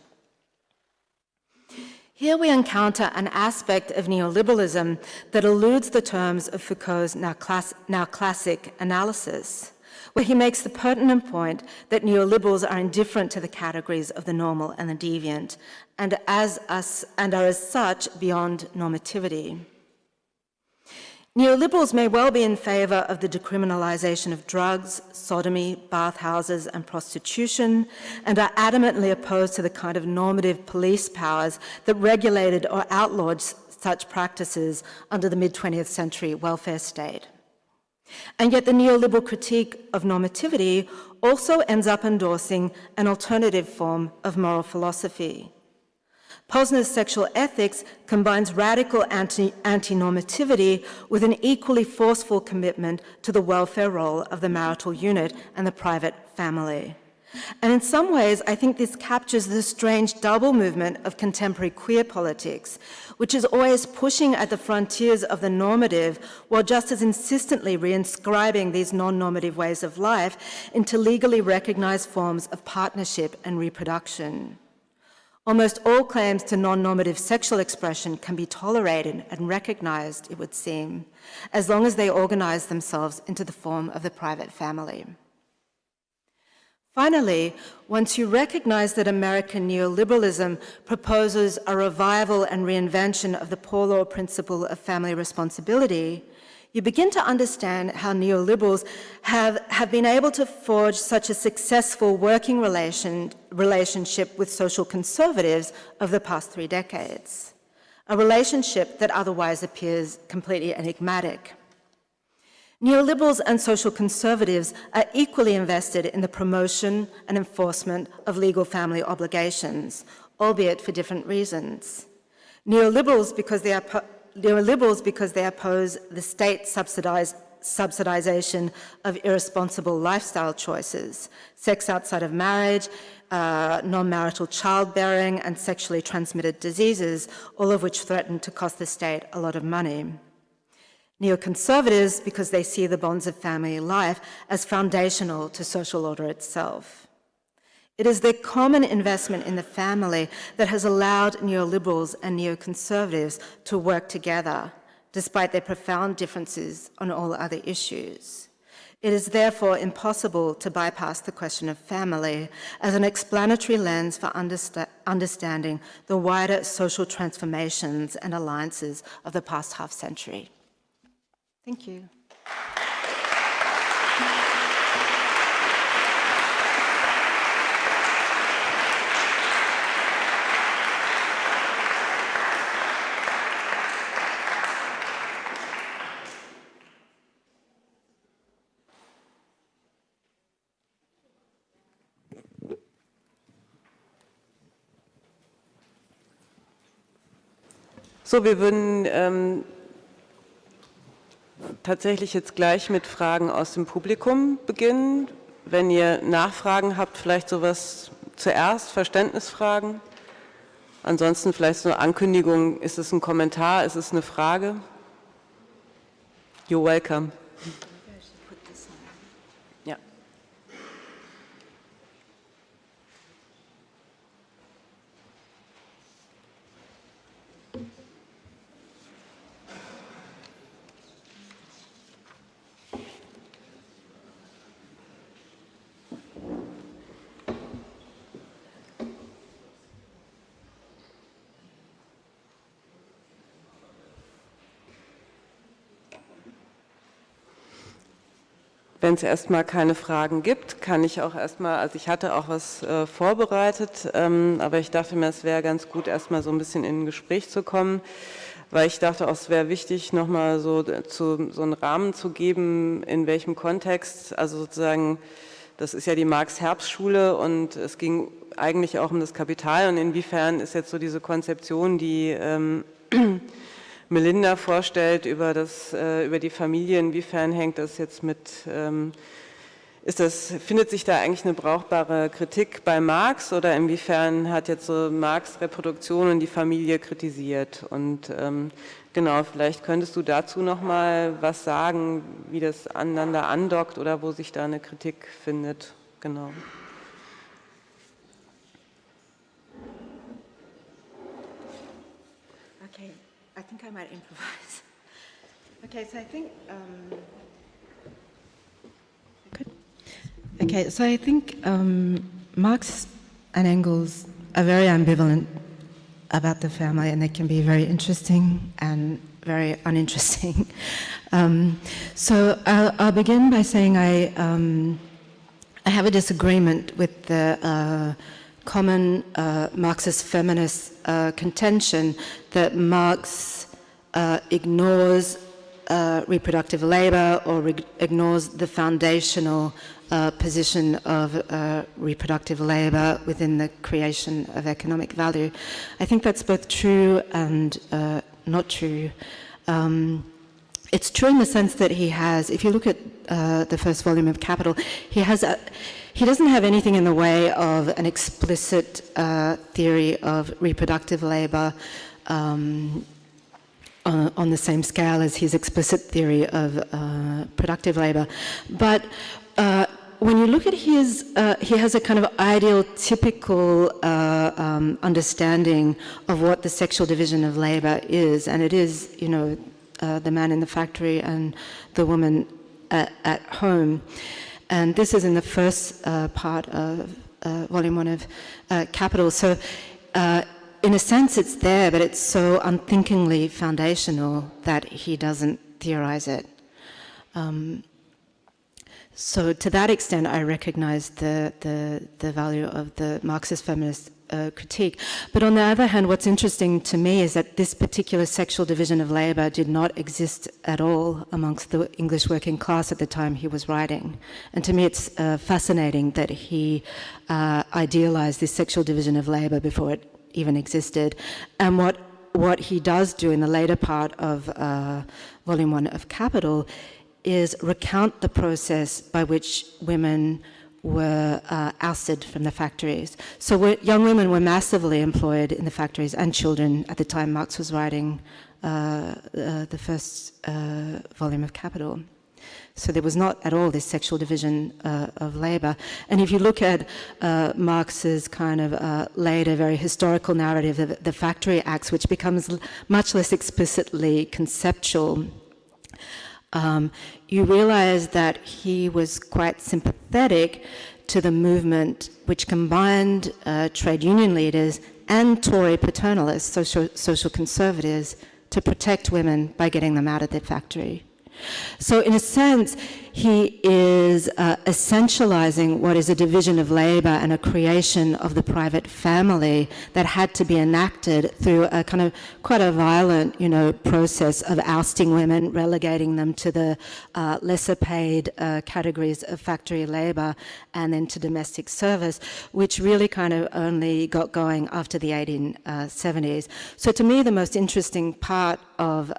Here we encounter an aspect of neoliberalism that eludes the terms of Foucault's now, class, now classic analysis where he makes the pertinent point that neoliberals are indifferent to the categories of the normal and the deviant, and, as us, and are as such beyond normativity. Neoliberals may well be in favour of the decriminalisation of drugs, sodomy, bathhouses and prostitution, and are adamantly opposed to the kind of normative police powers that regulated or outlawed such practices under the mid-20th century welfare state. And yet the neoliberal critique of normativity also ends up endorsing an alternative form of moral philosophy. Posner's sexual ethics combines radical anti-normativity with an equally forceful commitment to the welfare role of the marital unit and the private family. And in some ways, I think this captures the strange double movement of contemporary queer politics, which is always pushing at the frontiers of the normative while just as insistently reinscribing these non-normative ways of life into legally recognized forms of partnership and reproduction. Almost all claims to non-normative sexual expression can be tolerated and recognized, it would seem, as long as they organize themselves into the form of the private family. Finally, once you recognize that American neoliberalism proposes a revival and reinvention of the poor law principle of family responsibility, you begin to understand how neoliberals have, have been able to forge such a successful working relation, relationship with social conservatives over the past three decades, a relationship that otherwise appears completely enigmatic. Neoliberals and social conservatives are equally invested in the promotion and enforcement of legal family obligations, albeit for different reasons. Neoliberals because they neoliberals because they oppose the state subsidization of irresponsible lifestyle choices, sex outside of marriage, uh, non-marital childbearing and sexually transmitted diseases, all of which threaten to cost the state a lot of money. Neoconservatives because they see the bonds of family life as foundational to social order itself. It is the common investment in the family that has allowed neoliberals and neoconservatives to work together, despite their profound differences on all other issues. It is therefore impossible to bypass the question of family as an explanatory lens for understa understanding the wider social transformations and alliances of the past half century. Thank you. So, wir würden ähm, tatsächlich jetzt gleich mit Fragen aus dem Publikum beginnen. Wenn ihr Nachfragen habt, vielleicht sowas zuerst, Verständnisfragen. Ansonsten vielleicht so eine Ankündigung, ist es ein Kommentar, ist es eine Frage? You're welcome. Wenn es erstmal keine Fragen gibt, kann ich auch erstmal, also ich hatte auch was äh, vorbereitet, ähm, aber ich dachte mir, es wäre ganz gut, erstmal so ein bisschen in ein Gespräch zu kommen, weil ich dachte auch, es wäre wichtig, nochmal so, zu, so einen Rahmen zu geben, in welchem Kontext, also sozusagen, das ist ja die Marx-Herbst-Schule und es ging eigentlich auch um das Kapital und inwiefern ist jetzt so diese Konzeption, die ähm, Melinda vorstellt über, das, äh, über die Familie, inwiefern hängt das jetzt mit, ähm, ist das, findet sich da eigentlich eine brauchbare Kritik bei Marx oder inwiefern hat jetzt so Marx Reproduktion und die Familie kritisiert? Und ähm, genau, vielleicht könntest du dazu nochmal was sagen, wie das aneinander andockt oder wo sich da eine Kritik findet. Genau. Think I might improvise. Okay, so I think. Um, okay, so I think um, Marx and Engels are very ambivalent about the family, and they can be very interesting and very uninteresting. um, so I'll, I'll, begin by saying I um, I have a disagreement with the. Uh, common uh, Marxist feminist uh, contention that Marx uh, ignores uh, reproductive labor or re ignores the foundational uh, position of uh, reproductive labor within the creation of economic value. I think that's both true and not true. Um, it's true in the sense that he has, if you look at uh, the first volume of Capital, he has a, he doesn't have anything in the way of an explicit uh, theory of reproductive labor um, uh, on the same scale as his explicit theory of uh, productive labor. But uh, when you look at his, uh, he has a kind of ideal, typical uh, um, understanding of what the sexual division of labor is, and it is, you know, uh, the man in the factory and the woman at, at home. And this is in the first part of volume one of Capital. So, in a sense, it's there, but it's so unthinkingly foundational that he doesn't theorize it. Um, so to that extent, I recognize the, the, the value of the Marxist feminist uh, critique. But on the other hand, what's interesting to me is that this particular sexual division of labor did not exist at all amongst the English working class at the time he was writing. And to me, it's uh, fascinating that he uh, idealized this sexual division of labor before it even existed. And what, what he does do in the later part of uh, volume one of Capital is recount the process by which women were uh, ousted from the factories. So young women were massively employed in the factories and children at the time Marx was writing uh, uh, the first uh, volume of Capital. So there was not at all this sexual division uh, of labor. And if you look at uh, Marx's kind of later, very historical narrative of the Factory Acts, which becomes much less explicitly conceptual, um, you realize that he was quite sympathetic to the movement which combined uh, trade union leaders and Tory paternalists, social, social conservatives, to protect women by getting them out of the factory. So in a sense, he is uh, essentializing what is a division of labor and a creation of the private family that had to be enacted through a kind of quite a violent, you know, process of ousting women, relegating them to the uh, lesser paid uh, categories of factory labor and then to domestic service, which really kind of only got going after the 1870s. Uh, so to me, the most interesting part of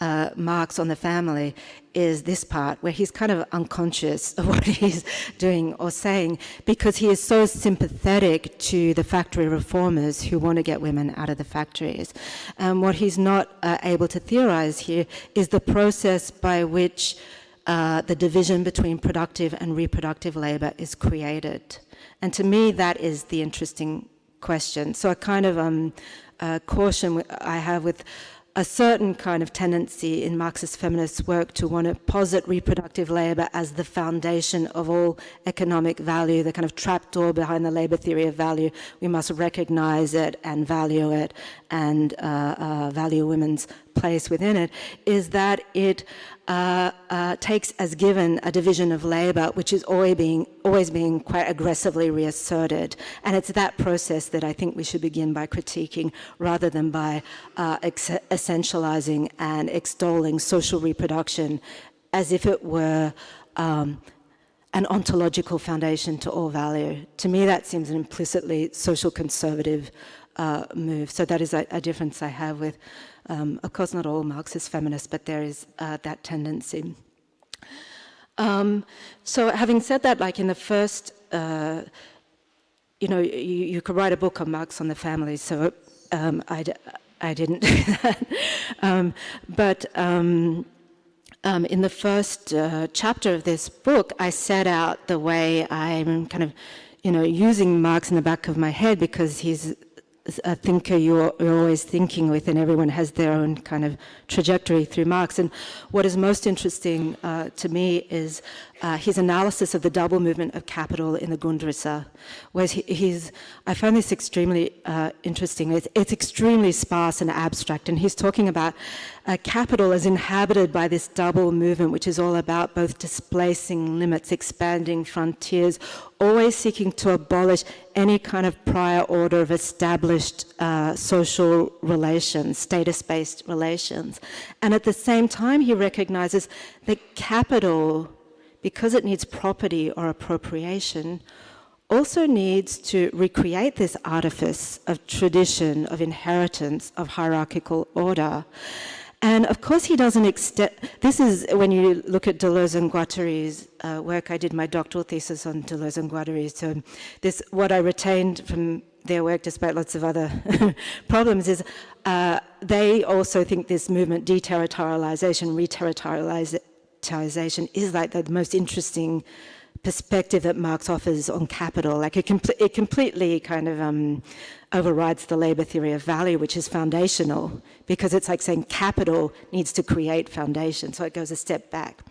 uh, Marx on the family is this part where he's kind of unconscious of what he's doing or saying because he is so sympathetic to the factory reformers who want to get women out of the factories. And what he's not uh, able to theorize here is the process by which uh, the division between productive and reproductive labor is created. And to me, that is the interesting question. So a kind of um, uh, caution I have with a certain kind of tendency in Marxist feminist work to want to posit reproductive labor as the foundation of all economic value, the kind of trapdoor behind the labor theory of value. We must recognize it and value it and uh, uh, value women's place within it, is that it uh, uh, takes as given a division of labor, which is always being, always being quite aggressively reasserted. And it's that process that I think we should begin by critiquing rather than by uh, essentializing and extolling social reproduction as if it were um, an ontological foundation to all value. To me, that seems an implicitly social conservative uh, move. So that is a, a difference I have with um, of course, not all Marxist feminists, but there is uh, that tendency. Um, so having said that, like in the first, uh, you know, you, you, could write a book on Marx on the family, so um, I, I didn't do that. Um, but um, um, in the first uh, chapter of this book, I set out the way I'm kind of, you know, using Marx in the back of my head because he's a thinker you're, you're, always thinking with, and everyone has their own kind of trajectory through Marx. And what is most interesting uh, to me is uh, his analysis of the double movement of capital in the Grundrisse, where he, he's, I find this extremely uh, interesting. It's, it's, extremely sparse and abstract, and he's talking about uh, capital as inhabited by this double movement, which is all about both displacing limits, expanding frontiers, always seeking to abolish any kind of prior order of established uh, social relations, status-based relations. And at the same time, he recognizes that capital because it needs property or appropriation, also needs to recreate this artifice of tradition, of inheritance, of hierarchical order. And of course he doesn't extend, this is when you look at Deleuze and Guattari's uh, work, I did my doctoral thesis on Deleuze and Guattari, so this, what I retained from their work, despite lots of other problems, is uh, they also think this movement, deterritorialization, reterritorialization, is like the most interesting perspective that Marx offers on capital. Like it, it completely kind of um, overrides the labor theory of value, which is foundational, because it's like saying capital needs to create foundation, so it goes a step back.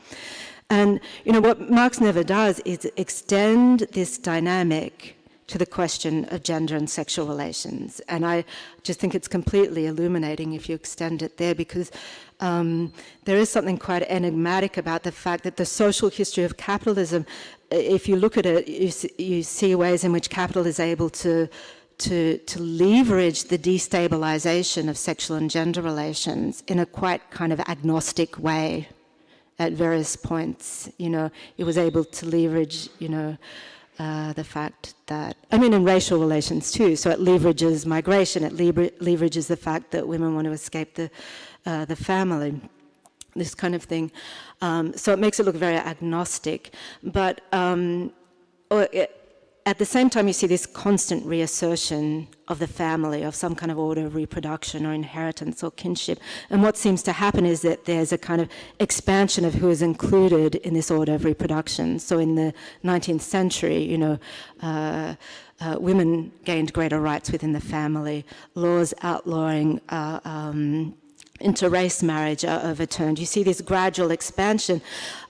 And you know what Marx never does is extend this dynamic to the question of gender and sexual relations. And I just think it's completely illuminating if you extend it there because um, there is something quite enigmatic about the fact that the social history of capitalism, if you look at it, you see, you see ways in which capital is able to to, to leverage the destabilization of sexual and gender relations in a quite kind of agnostic way at various points. You know, it was able to leverage, you know, uh, the fact that, I mean, in racial relations too, so it leverages migration, it leverages the fact that women want to escape the, uh, the family, this kind of thing. Um, so it makes it look very agnostic, but um, it, at the same time, you see this constant reassertion of the family, of some kind of order of reproduction or inheritance or kinship. And what seems to happen is that there's a kind of expansion of who is included in this order of reproduction. So in the 19th century, you know, uh, uh, women gained greater rights within the family, laws outlawing uh, um, interrace marriage are overturned. You see this gradual expansion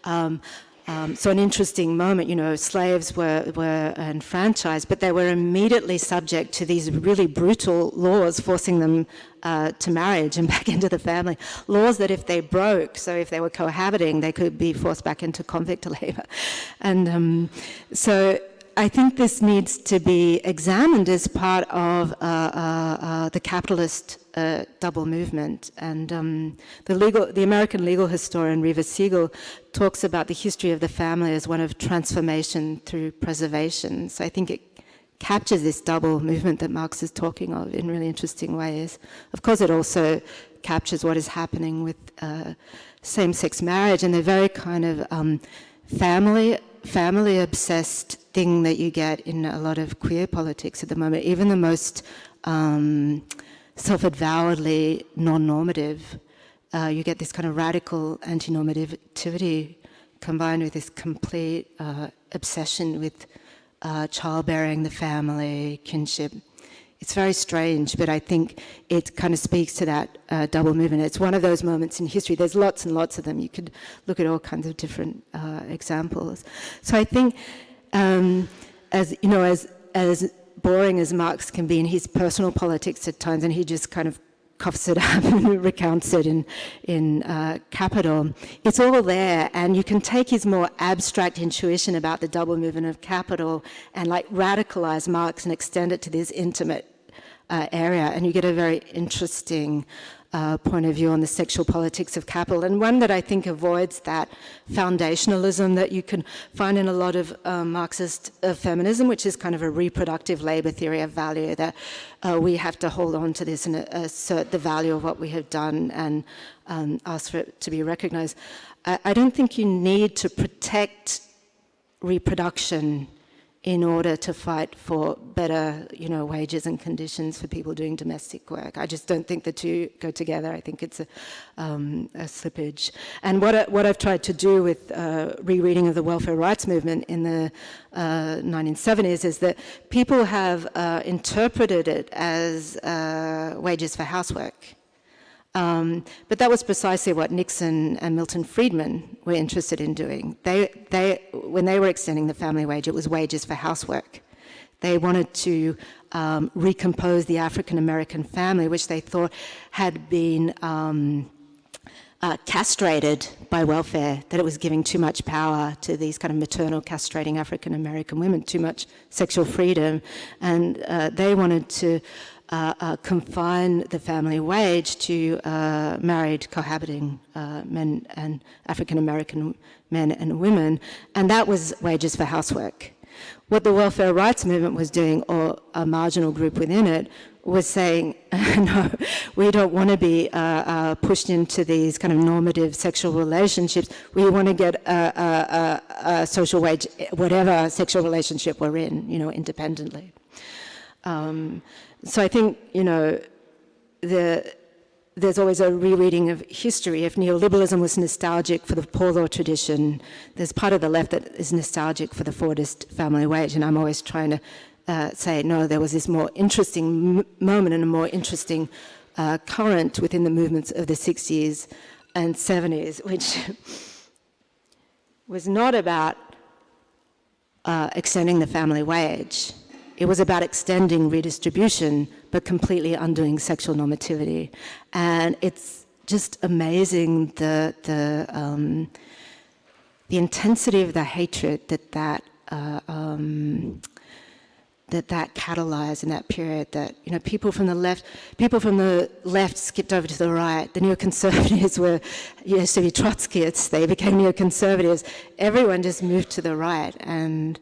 um, um, so an interesting moment, you know, slaves were, were enfranchised, but they were immediately subject to these really brutal laws forcing them uh, to marriage and back into the family. Laws that if they broke, so if they were cohabiting, they could be forced back into convict labor. And um, so I think this needs to be examined as part of uh, uh, uh the capitalist uh, double movement. And um, the, legal, the American legal historian Reeva Siegel talks about the history of the family as one of transformation through preservation. So I think it captures this double movement that Marx is talking of in really interesting ways. Of course, it also captures what is happening with uh, same-sex marriage and the very kind of um, family family obsessed thing that you get in a lot of queer politics at the moment. Even the most um, self-avowedly non-normative, uh, you get this kind of radical anti-normativity combined with this complete uh, obsession with uh, childbearing, the family, kinship. It's very strange, but I think it kind of speaks to that uh, double movement. It's one of those moments in history. There's lots and lots of them. You could look at all kinds of different uh, examples. So I think, um, as you know, as as boring as Marx can be in his personal politics at times, and he just kind of coughs it up and recounts it in, in uh, Capital. It's all there, and you can take his more abstract intuition about the double movement of capital and like radicalize Marx and extend it to this intimate uh, area, and you get a very interesting uh, point of view on the sexual politics of capital, and one that I think avoids that foundationalism that you can find in a lot of uh, Marxist uh, feminism, which is kind of a reproductive labor theory of value, that uh, we have to hold on to this and assert the value of what we have done and um, ask for it to be recognized. I, I don't think you need to protect reproduction in order to fight for better, you know, wages and conditions for people doing domestic work. I just don't think the two go together. I think it's a, um, a slippage. And what, I, what I've tried to do with uh, rereading of the welfare rights movement in the uh, 1970s is that people have uh, interpreted it as uh, wages for housework. Um, but that was precisely what Nixon and Milton Friedman were interested in doing. They, they, when they were extending the family wage, it was wages for housework. They wanted to um, recompose the African American family, which they thought had been um, uh, castrated by welfare, that it was giving too much power to these kind of maternal castrating African American women, too much sexual freedom. And uh, they wanted to uh, uh, confine the family wage to uh, married cohabiting uh, men and African American men and women, and that was wages for housework. What the welfare rights movement was doing, or a marginal group within it, was saying, no, we don't want to be uh, uh, pushed into these kind of normative sexual relationships. We want to get a, a, a, a, social wage, whatever sexual relationship we're in, you know, independently. Um, so I think, you know, the, there's always a rereading of history. If neoliberalism was nostalgic for the poor law tradition, there's part of the left that is nostalgic for the Fordist family wage, and I'm always trying to uh, say, no, there was this more interesting moment and a more interesting uh, current within the movements of the 60s and 70s, which was not about uh, extending the family wage. It was about extending redistribution, but completely undoing sexual normativity. And it's just amazing the, the, um, the intensity of the hatred that that uh, um, that that catalyzed in that period that you know people from the left people from the left skipped over to the right. The neoconservatives were used to be Trotskyists they became neoconservatives. Everyone just moved to the right. And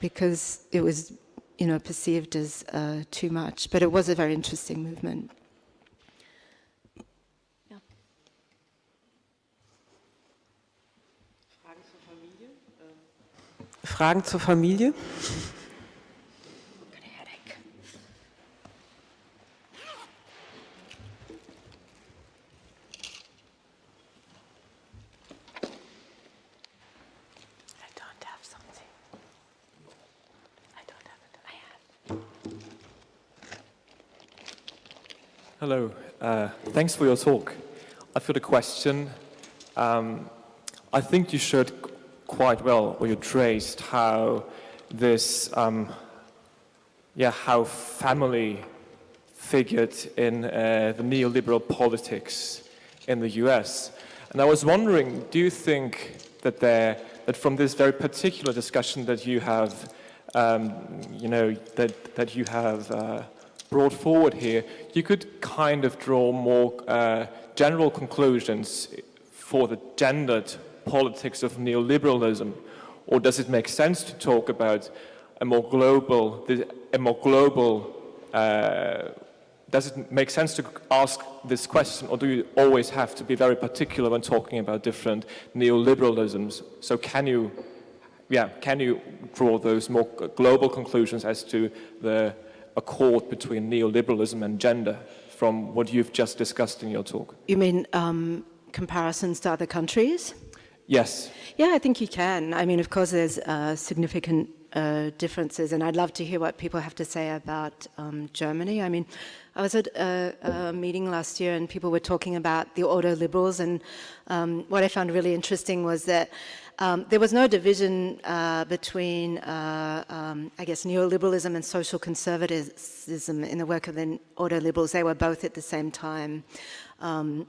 because it was you know perceived as uh, too much but it was a very interesting movement yeah. Fragen zur Familie? Fragen zur Familie? Hello, uh, thanks for your talk. I've got a question. Um, I think you showed quite well, or you traced how this, um, yeah, how family figured in uh, the neoliberal politics in the US. And I was wondering, do you think that there, that from this very particular discussion that you have, um, you know, that, that you have uh, brought forward here, you could kind of draw more uh, general conclusions for the gendered politics of neoliberalism? Or does it make sense to talk about a more global, a more global, uh, does it make sense to ask this question or do you always have to be very particular when talking about different neoliberalisms? So can you, yeah, can you draw those more global conclusions as to the accord between neoliberalism and gender from what you've just discussed in your talk? You mean um, comparisons to other countries? Yes. Yeah, I think you can. I mean, of course, there's uh, significant uh, differences, and I'd love to hear what people have to say about um, Germany. I mean, I was at a, a, meeting last year, and people were talking about the ordoliberals, and um, what I found really interesting was that um, there was no division uh, between, uh, um, I guess, neoliberalism and social conservatism in the work of the ordoliberals. They were both at the same time. Um,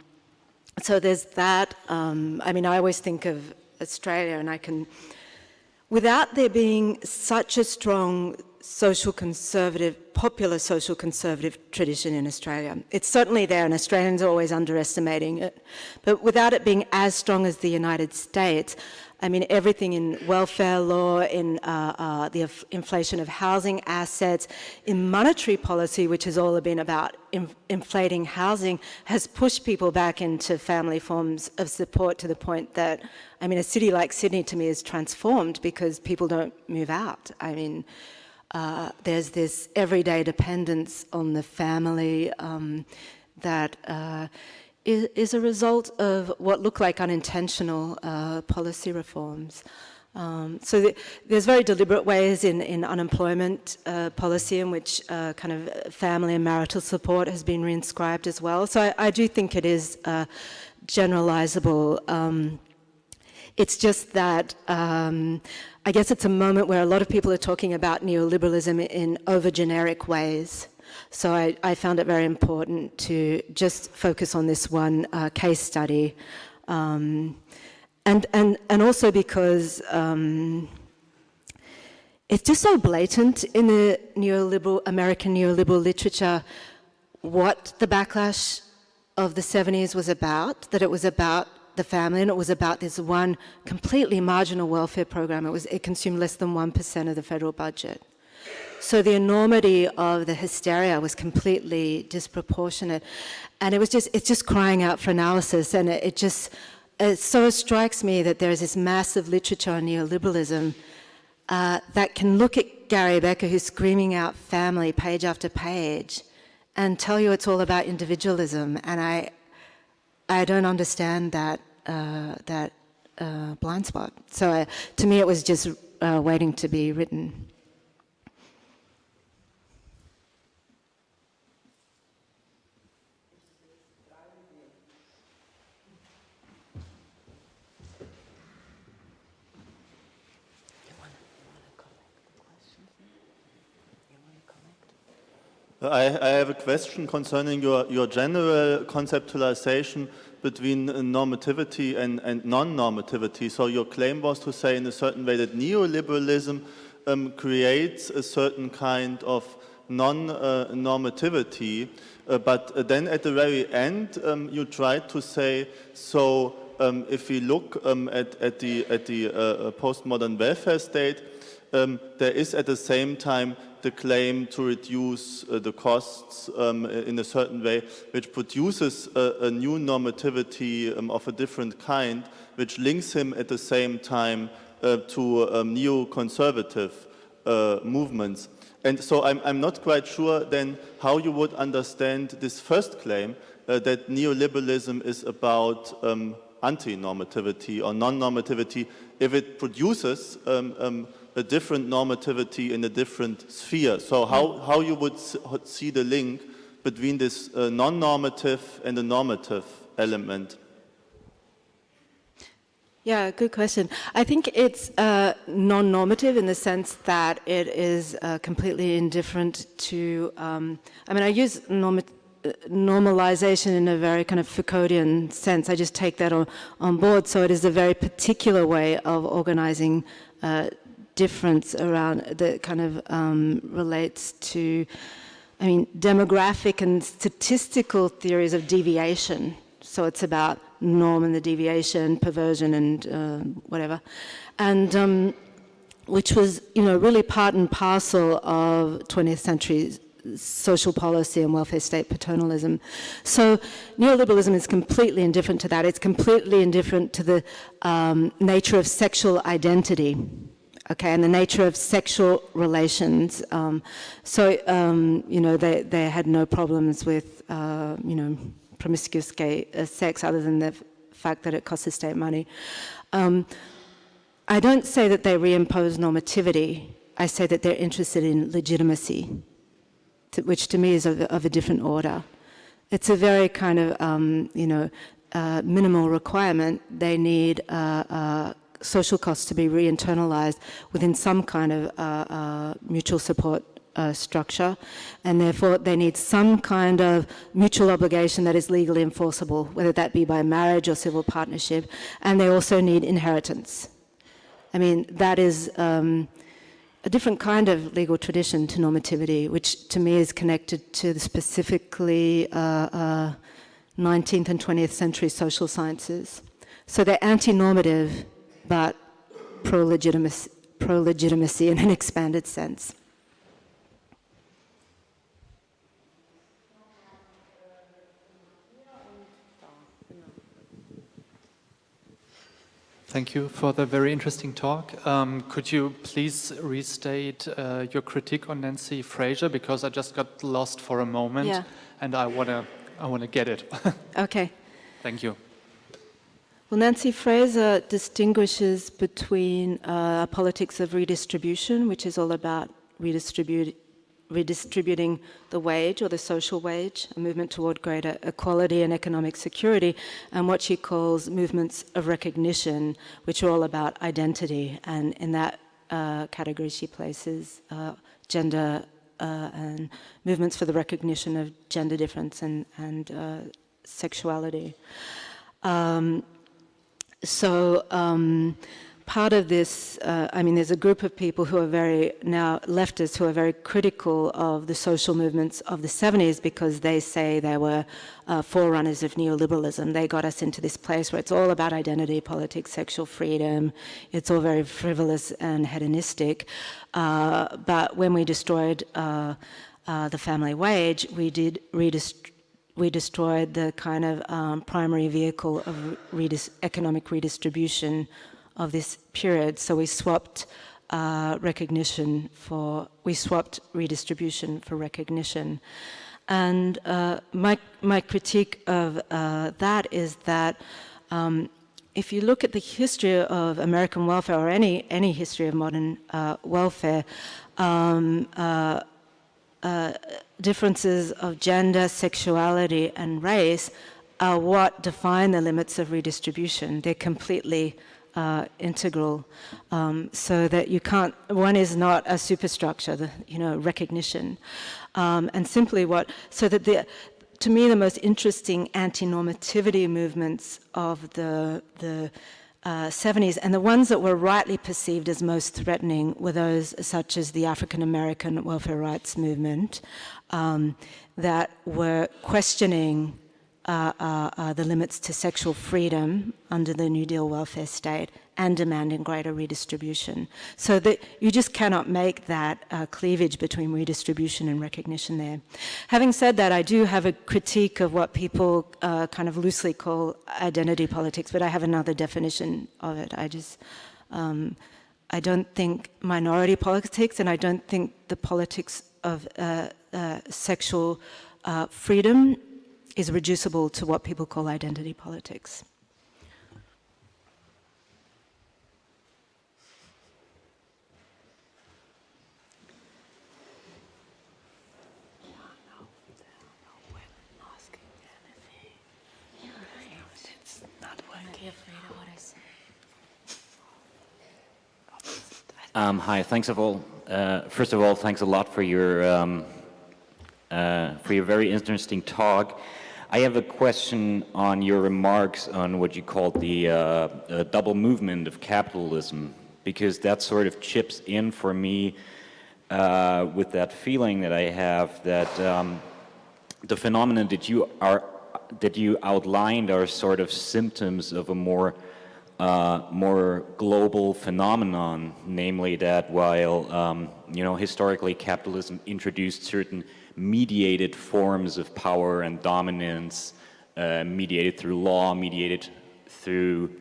so there's that. Um, I mean, I always think of Australia, and I can, without there being such a strong social conservative, popular social conservative tradition in Australia. It's certainly there and Australians are always underestimating it. But without it being as strong as the United States, I mean, everything in welfare law, in uh, uh, the inflation of housing assets, in monetary policy, which has all been about in inflating housing, has pushed people back into family forms of support to the point that, I mean, a city like Sydney to me is transformed because people don't move out. I mean, uh, there's this everyday dependence on the family um, that uh, is, is, a result of what look like unintentional uh, policy reforms. Um, so th there's very deliberate ways in, in unemployment uh, policy in which uh, kind of family and marital support has been reinscribed as well. So I, I do think it is uh, generalizable. Um, it's just that um, I guess it's a moment where a lot of people are talking about neoliberalism in over generic ways. So I, I found it very important to just focus on this one uh, case study. Um, and, and, and also because um, it's just so blatant in the neoliberal, American neoliberal literature what the backlash of the 70s was about, that it was about the family and it was about this one completely marginal welfare program. It, was, it consumed less than 1% of the federal budget. So the enormity of the hysteria was completely disproportionate. And it was just, it's just crying out for analysis. And it, it just, it so strikes me that there's this massive literature on neoliberalism uh, that can look at Gary Becker, who's screaming out family page after page, and tell you it's all about individualism. And I, I don't understand that, uh, that uh, blind spot. So to me, it was just uh, waiting to be written. I, I, have a question concerning your, your general conceptualization between normativity and, and non-normativity. So your claim was to say in a certain way that neoliberalism um, creates a certain kind of non-normativity, uh, but then at the very end um, you tried to say, so um, if we look um, at, at, the, at the uh, postmodern welfare state, um, there is at the same time the claim to reduce uh, the costs um, in a certain way, which produces a, a new normativity um, of a different kind, which links him at the same time uh, to um, neoconservative uh, movements. And so I'm, I'm, not quite sure then how you would understand this first claim uh, that neoliberalism is about um, anti-normativity or non-normativity if it produces um, um, a different normativity in a different sphere. So how, how you would see the link between this uh, non-normative and the normative element? Yeah, good question. I think it's uh, non-normative in the sense that it is uh, completely indifferent to, um, I mean, I use uh, normalization in a very kind of Foucauldian sense. I just take that on, on board. So it is a very particular way of organizing uh, difference around that kind of um, relates to, I mean, demographic and statistical theories of deviation. So it's about norm and the deviation, perversion and uh, whatever. And um, which was, you know, really part and parcel of 20th century social policy and welfare state paternalism. So neoliberalism is completely indifferent to that. It's completely indifferent to the um, nature of sexual identity okay, and the nature of sexual relations. Um, so, um, you know, they, they had no problems with, uh, you know, promiscuous gay uh, sex other than the fact that it costs the state money. Um, I don't say that they reimpose normativity. I say that they're interested in legitimacy, to, which to me is of, of, a different order. It's a very kind of, um, you know, uh, minimal requirement. They need uh, uh, social costs to be re-internalized within some kind of uh, uh, mutual support uh, structure and therefore they need some kind of mutual obligation that is legally enforceable, whether that be by marriage or civil partnership, and they also need inheritance. I mean, that is um, a different kind of legal tradition to normativity, which to me is connected to the specifically uh, 19th uh, and 20th century social sciences. So they're anti-normative but pro-legitimacy pro -legitimacy in an expanded sense. Thank you for the very interesting talk. Um, could you please restate uh, your critique on Nancy Fraser because I just got lost for a moment yeah. and I want to I want to get it. okay. Thank you. Well, Nancy Fraser distinguishes between uh, politics of redistribution, which is all about redistribute, redistributing the wage or the social wage, a movement toward greater equality and economic security, and what she calls movements of recognition, which are all about identity. And in that uh, category, she places uh, gender uh, and movements for the recognition of gender difference and, and uh, sexuality. Um, so um, part of this, uh, I mean, there's a group of people who are very, now leftists, who are very critical of the social movements of the 70s because they say they were uh, forerunners of neoliberalism. They got us into this place where it's all about identity politics, sexual freedom. It's all very frivolous and hedonistic. Uh, but when we destroyed uh, uh, the family wage, we did redistribute we destroyed the kind of um, primary vehicle of redis economic redistribution of this period. So we swapped uh, recognition for, we swapped redistribution for recognition. And uh, my, my critique of uh, that is that um, if you look at the history of American welfare or any, any history of modern uh, welfare, um, uh, uh, differences of gender, sexuality, and race are what define the limits of redistribution. They're completely uh, integral, um, so that you can't, one is not a superstructure, the, you know, recognition. Um, and simply what, so that the, to me the most interesting anti-normativity movements of the, the uh, 70s and the ones that were rightly perceived as most threatening were those such as the African American welfare rights movement um, that were questioning the limits to sexual freedom under the New Deal welfare state and demanding greater redistribution. So that you just cannot make that uh, cleavage between redistribution and recognition there. Having said that, I do have a critique of what people uh, kind of loosely call identity politics, but I have another definition of it. I just, um, I don't think minority politics and I don't think the politics of uh, sexual freedom is reducible to what people call identity politics. Um, hi, thanks of all. Uh, first of all, thanks a lot for your um, uh, for your very interesting talk. I have a question on your remarks on what you called the uh, uh, double movement of capitalism, because that sort of chips in for me uh, with that feeling that I have that um, the phenomenon that you are that you outlined are sort of symptoms of a more uh, more global phenomenon, namely that while um, you know historically capitalism introduced certain mediated forms of power and dominance, uh, mediated through law, mediated through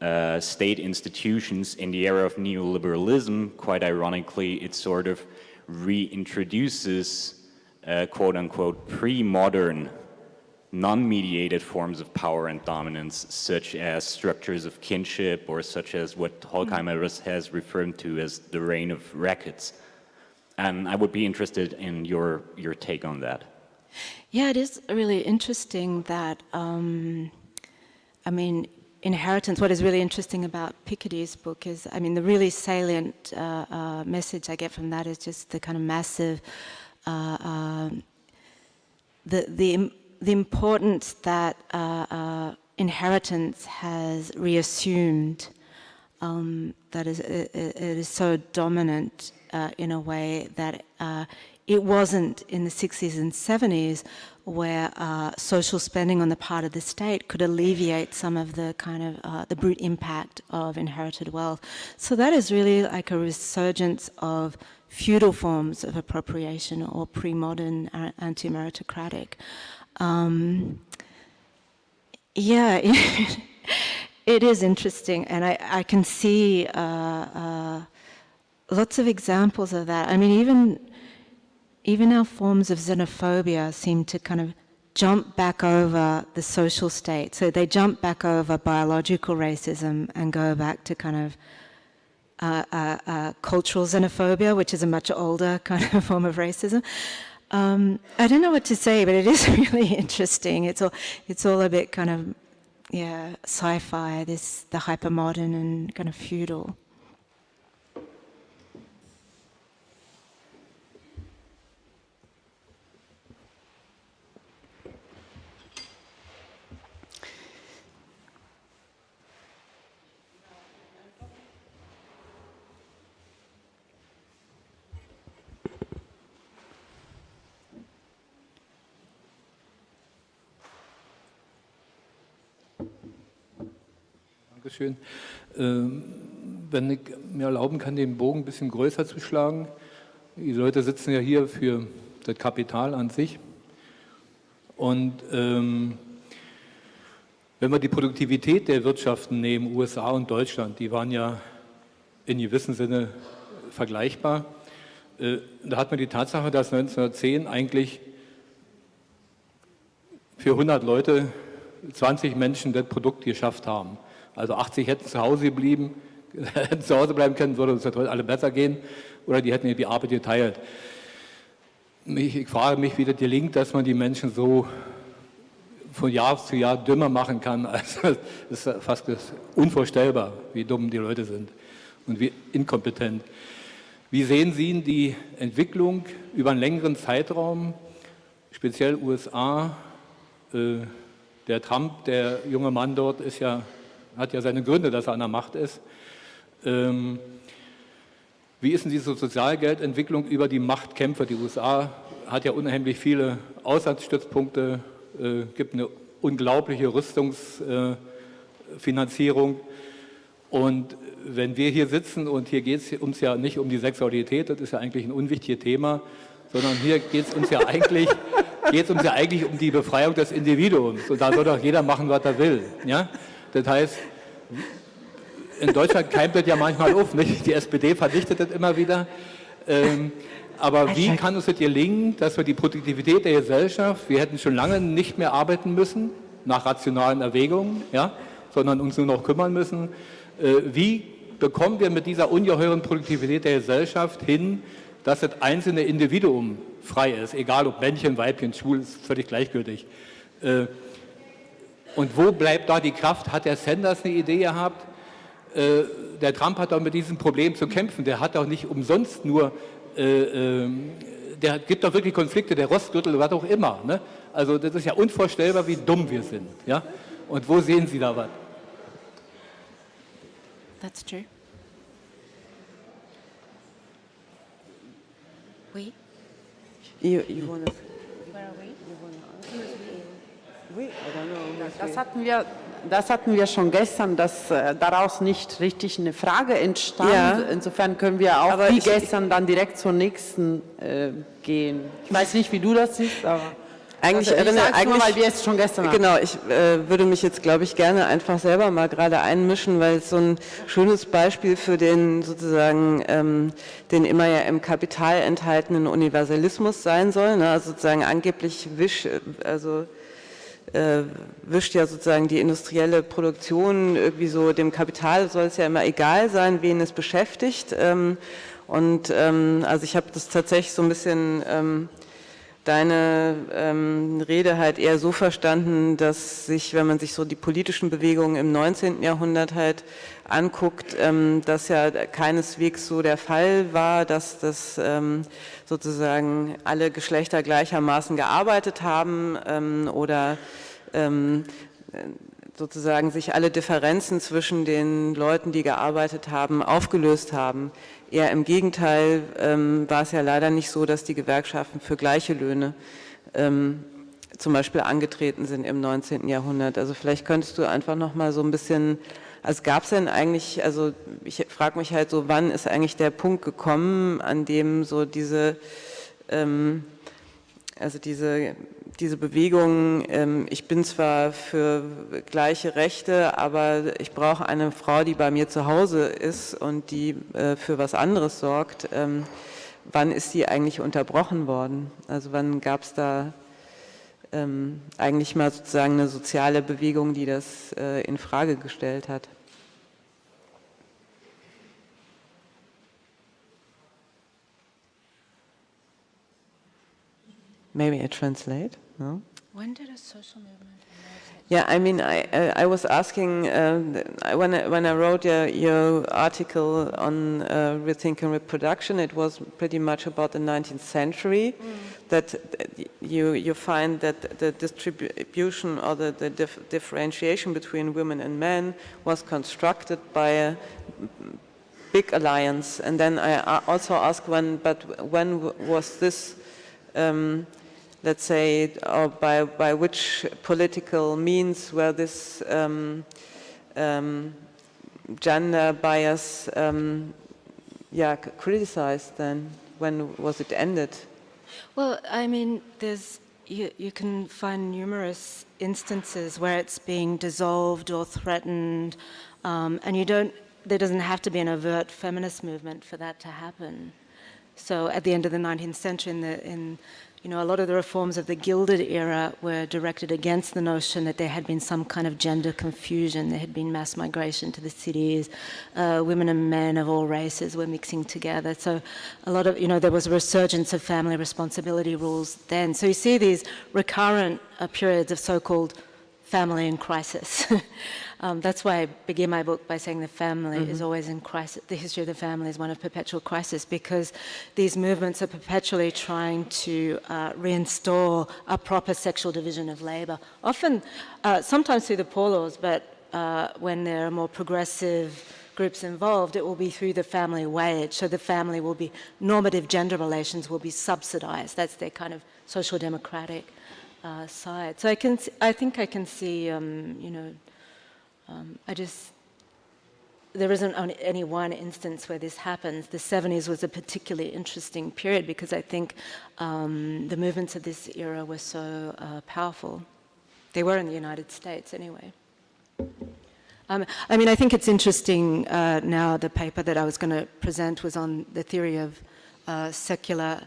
uh, state institutions in the era of neoliberalism, quite ironically, it sort of reintroduces uh, quote unquote pre-modern non-mediated forms of power and dominance such as structures of kinship or such as what Horkheimer has referred to as the reign of rackets. And I would be interested in your, your take on that. Yeah, it is really interesting that, um, I mean, inheritance, what is really interesting about Piketty's book is, I mean, the really salient uh, uh, message I get from that is just the kind of massive, uh, um, the, the, the importance that uh, uh, inheritance has reassumed um, that is, it, it is so dominant uh, in a way that uh, it wasn't in the 60s and 70s where uh, social spending on the part of the state could alleviate some of the kind of uh, the brute impact of inherited wealth. So that is really like a resurgence of feudal forms of appropriation or pre-modern uh, anti-meritocratic. Um, yeah, it is interesting, and I, I can see uh, uh, lots of examples of that. I mean, even even our forms of xenophobia seem to kind of jump back over the social state. So they jump back over biological racism and go back to kind of uh, uh, uh, cultural xenophobia, which is a much older kind of form of racism. Um, I don't know what to say, but it is really interesting. It's all, it's all a bit kind of, yeah, sci-fi, this, the hypermodern and kind of feudal. Dankeschön. Ähm, wenn ich mir erlauben kann, den Bogen ein bisschen größer zu schlagen. Die Leute sitzen ja hier für das Kapital an sich. Und ähm, wenn wir die Produktivität der Wirtschaften nehmen, USA und Deutschland, die waren ja in gewissem Sinne vergleichbar. Äh, da hat man die Tatsache, dass 1910 eigentlich für 100 Leute 20 Menschen das Produkt geschafft haben. Also 80 hätten zu Hause geblieben, hätten zu Hause bleiben können, würde uns heute alle besser gehen, oder die hätten die Arbeit geteilt. Ich frage mich, wie das gelingt, dass man die Menschen so von Jahr zu Jahr dümmer machen kann. Also, das ist fast unvorstellbar, wie dumm die Leute sind und wie inkompetent. Wie sehen Sie die Entwicklung über einen längeren Zeitraum, speziell USA? Äh, der Trump, der junge Mann dort, ist ja, hat ja seine Gründe, dass er an der Macht ist. Ähm, wie ist denn diese Sozialgeldentwicklung über die Machtkämpfer? Die USA hat ja unheimlich viele Auslandsstützpunkte, äh, gibt eine unglaubliche Rüstungsfinanzierung. Äh, und wenn wir hier sitzen und hier geht es uns ja nicht um die Sexualität, das ist ja eigentlich ein unwichtiges Thema, sondern hier geht es uns ja eigentlich geht es uns ja eigentlich um die Befreiung des Individuums. Und da soll doch jeder machen, was er will. Ja? Das heißt, in Deutschland keimt das ja manchmal auf. Nicht? Die SPD verdichtet das immer wieder. Ähm, aber wie kann es gelingen, dass wir die Produktivität der Gesellschaft, wir hätten schon lange nicht mehr arbeiten müssen, nach rationalen Erwägungen, ja, sondern uns nur noch kümmern müssen, äh, wie bekommen wir mit dieser ungeheuren Produktivität der Gesellschaft hin, dass das einzelne Individuum frei ist, egal ob Männchen, Weibchen, schwul, ist völlig gleichgültig. Äh, und wo bleibt da die Kraft? Hat der Sanders eine Idee gehabt? Äh, der Trump hat doch mit diesem Problem zu kämpfen. Der hat doch nicht umsonst nur, äh, der gibt doch wirklich Konflikte, der Rostgürtel, was auch immer. Ne? Also das ist ja unvorstellbar, wie dumm wir sind. Ja? Und wo sehen Sie da was? That's true. Oui. You, you Das hatten wir, das hatten wir schon gestern, dass äh, daraus nicht richtig eine Frage entstand. Ja. Insofern können wir auch Aber wie gestern dann direkt zur nächsten äh, gehen. Ich weiß nicht, wie du das siehst, aber Eigentlich also erinnere- sag's nur, eigentlich- weil wir es schon gestern hatten. Genau, ich äh, würde mich jetzt, glaube ich, gerne einfach selber mal gerade einmischen, weil es so ein schönes Beispiel für den sozusagen, ähm, den immer ja im Kapital enthaltenen Universalismus sein soll. Ne? Also sozusagen angeblich wisch, äh, also äh, wischt ja sozusagen die industrielle Produktion irgendwie so, dem Kapital soll es ja immer egal sein, wen es beschäftigt. Ähm, und ähm, also ich habe das tatsächlich so ein bisschen ähm, deine ähm, Rede halt eher so verstanden, dass sich, wenn man sich so die politischen Bewegungen im 19. Jahrhundert halt anguckt, ähm, das ja keineswegs so der Fall war, dass das ähm, sozusagen alle Geschlechter gleichermaßen gearbeitet haben ähm, oder ähm, sozusagen sich alle Differenzen zwischen den Leuten, die gearbeitet haben, aufgelöst haben. Eher im Gegenteil ähm, war es ja leider nicht so, dass die Gewerkschaften für gleiche Löhne ähm, zum Beispiel angetreten sind im 19. Jahrhundert. Also vielleicht könntest du einfach noch mal so ein bisschen, also gab es denn eigentlich, also ich frage mich halt so, wann ist eigentlich der Punkt gekommen, an dem so diese, ähm, also diese, diese Bewegung, ähm, ich bin zwar für gleiche Rechte, aber ich brauche eine Frau, die bei mir zu Hause ist und die äh, für was anderes sorgt. Ähm, wann ist die eigentlich unterbrochen worden? Also wann gab es da ähm, eigentlich mal sozusagen eine soziale Bewegung, die das äh, in Frage gestellt hat? Maybe I translate. No. When did a social movement Yeah, I mean, I uh, I was asking uh, when I, when I wrote your, your article on uh, rethinking reproduction, it was pretty much about the 19th century. That uh, you you find that the distribution or the, the dif differentiation between women and men was constructed by a big alliance, and then I also ask when, but when w- was this? Um, let's say, or by, by which political means were this um, um, gender bias um, yeah, criticized then? When was it ended? Well, I mean, there's you, you can find numerous instances where it's being dissolved or threatened, um, and you don't. There doesn't have to be an overt feminist movement for that to happen. So, at the end of the 19th century, in, the, in you know, a lot of the reforms of the Gilded era were directed against the notion that there had been some kind of gender confusion. There had been mass migration to the cities. Uh, women and men of all races were mixing together. So a lot of, you know, there was a resurgence of family responsibility rules then. So you see these recurrent uh, periods of so-called family in crisis. Um, that's why I begin my book by saying the family mm -hmm. is mm-hmm. always in crisis. The history of the family is one of perpetual crisis because these movements are perpetually trying to uh, reinstall a proper sexual division of labor. Often, uh, sometimes through the poor laws, but uh, when there are more progressive groups involved, it will be through the family wage. So the family will be, normative gender relations will be subsidized. That's their kind of social democratic uh, side. So I can, I think I can see, um, you know, um, I just, there isn't any one instance where this happens. The 70s was a particularly interesting period because I think um, the movements of this era were so uh, powerful. They were in the United States anyway. Um, I mean, I think it's interesting uh, now, the paper that I was going to present was on the theory of uh, secular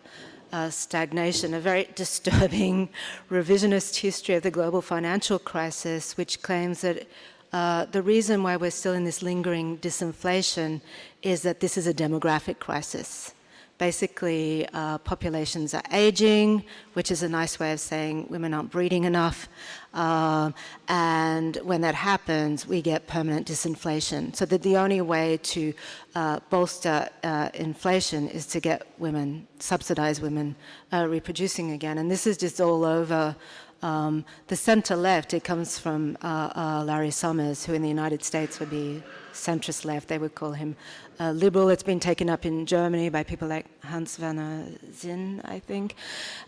uh, stagnation, a very disturbing revisionist history of the global financial crisis, which claims that uh, the reason why we're still in this lingering disinflation is that this is a demographic crisis. Basically, uh, populations are aging, which is a nice way of saying women aren't breeding enough. Uh, and when that happens, we get permanent disinflation. So that the only way to uh, bolster uh, inflation is to get women, subsidize women reproducing again. And this is just all over um, the center left, it comes from uh, uh, Larry Summers, who in the United States would be centrist left. They would call him uh, liberal. It's been taken up in Germany by people like Hans Werner Sinn, I think.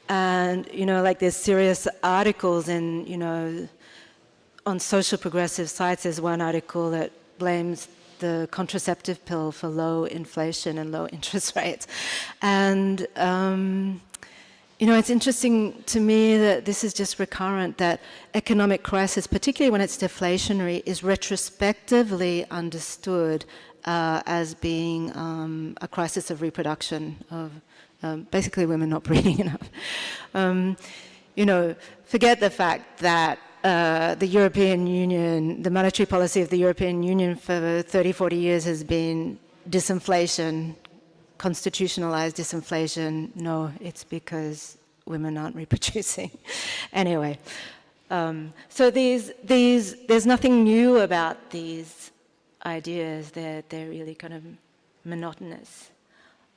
And, you know, like there's serious articles in, you know, on social progressive sites. There's one article that blames the contraceptive pill for low inflation and low interest rates. And, um, you know, it's interesting to me that this is just recurrent, that economic crisis, particularly when it's deflationary, is retrospectively understood uh, as being um, a crisis of reproduction, of um, basically women not breeding enough. Um, you know, forget the fact that uh, the European Union, the monetary policy of the European Union for 30, 40 years has been disinflation, constitutionalized disinflation. No, it's because women aren't reproducing. anyway, um, so these, these, there's nothing new about these ideas. They're, they're really kind of monotonous.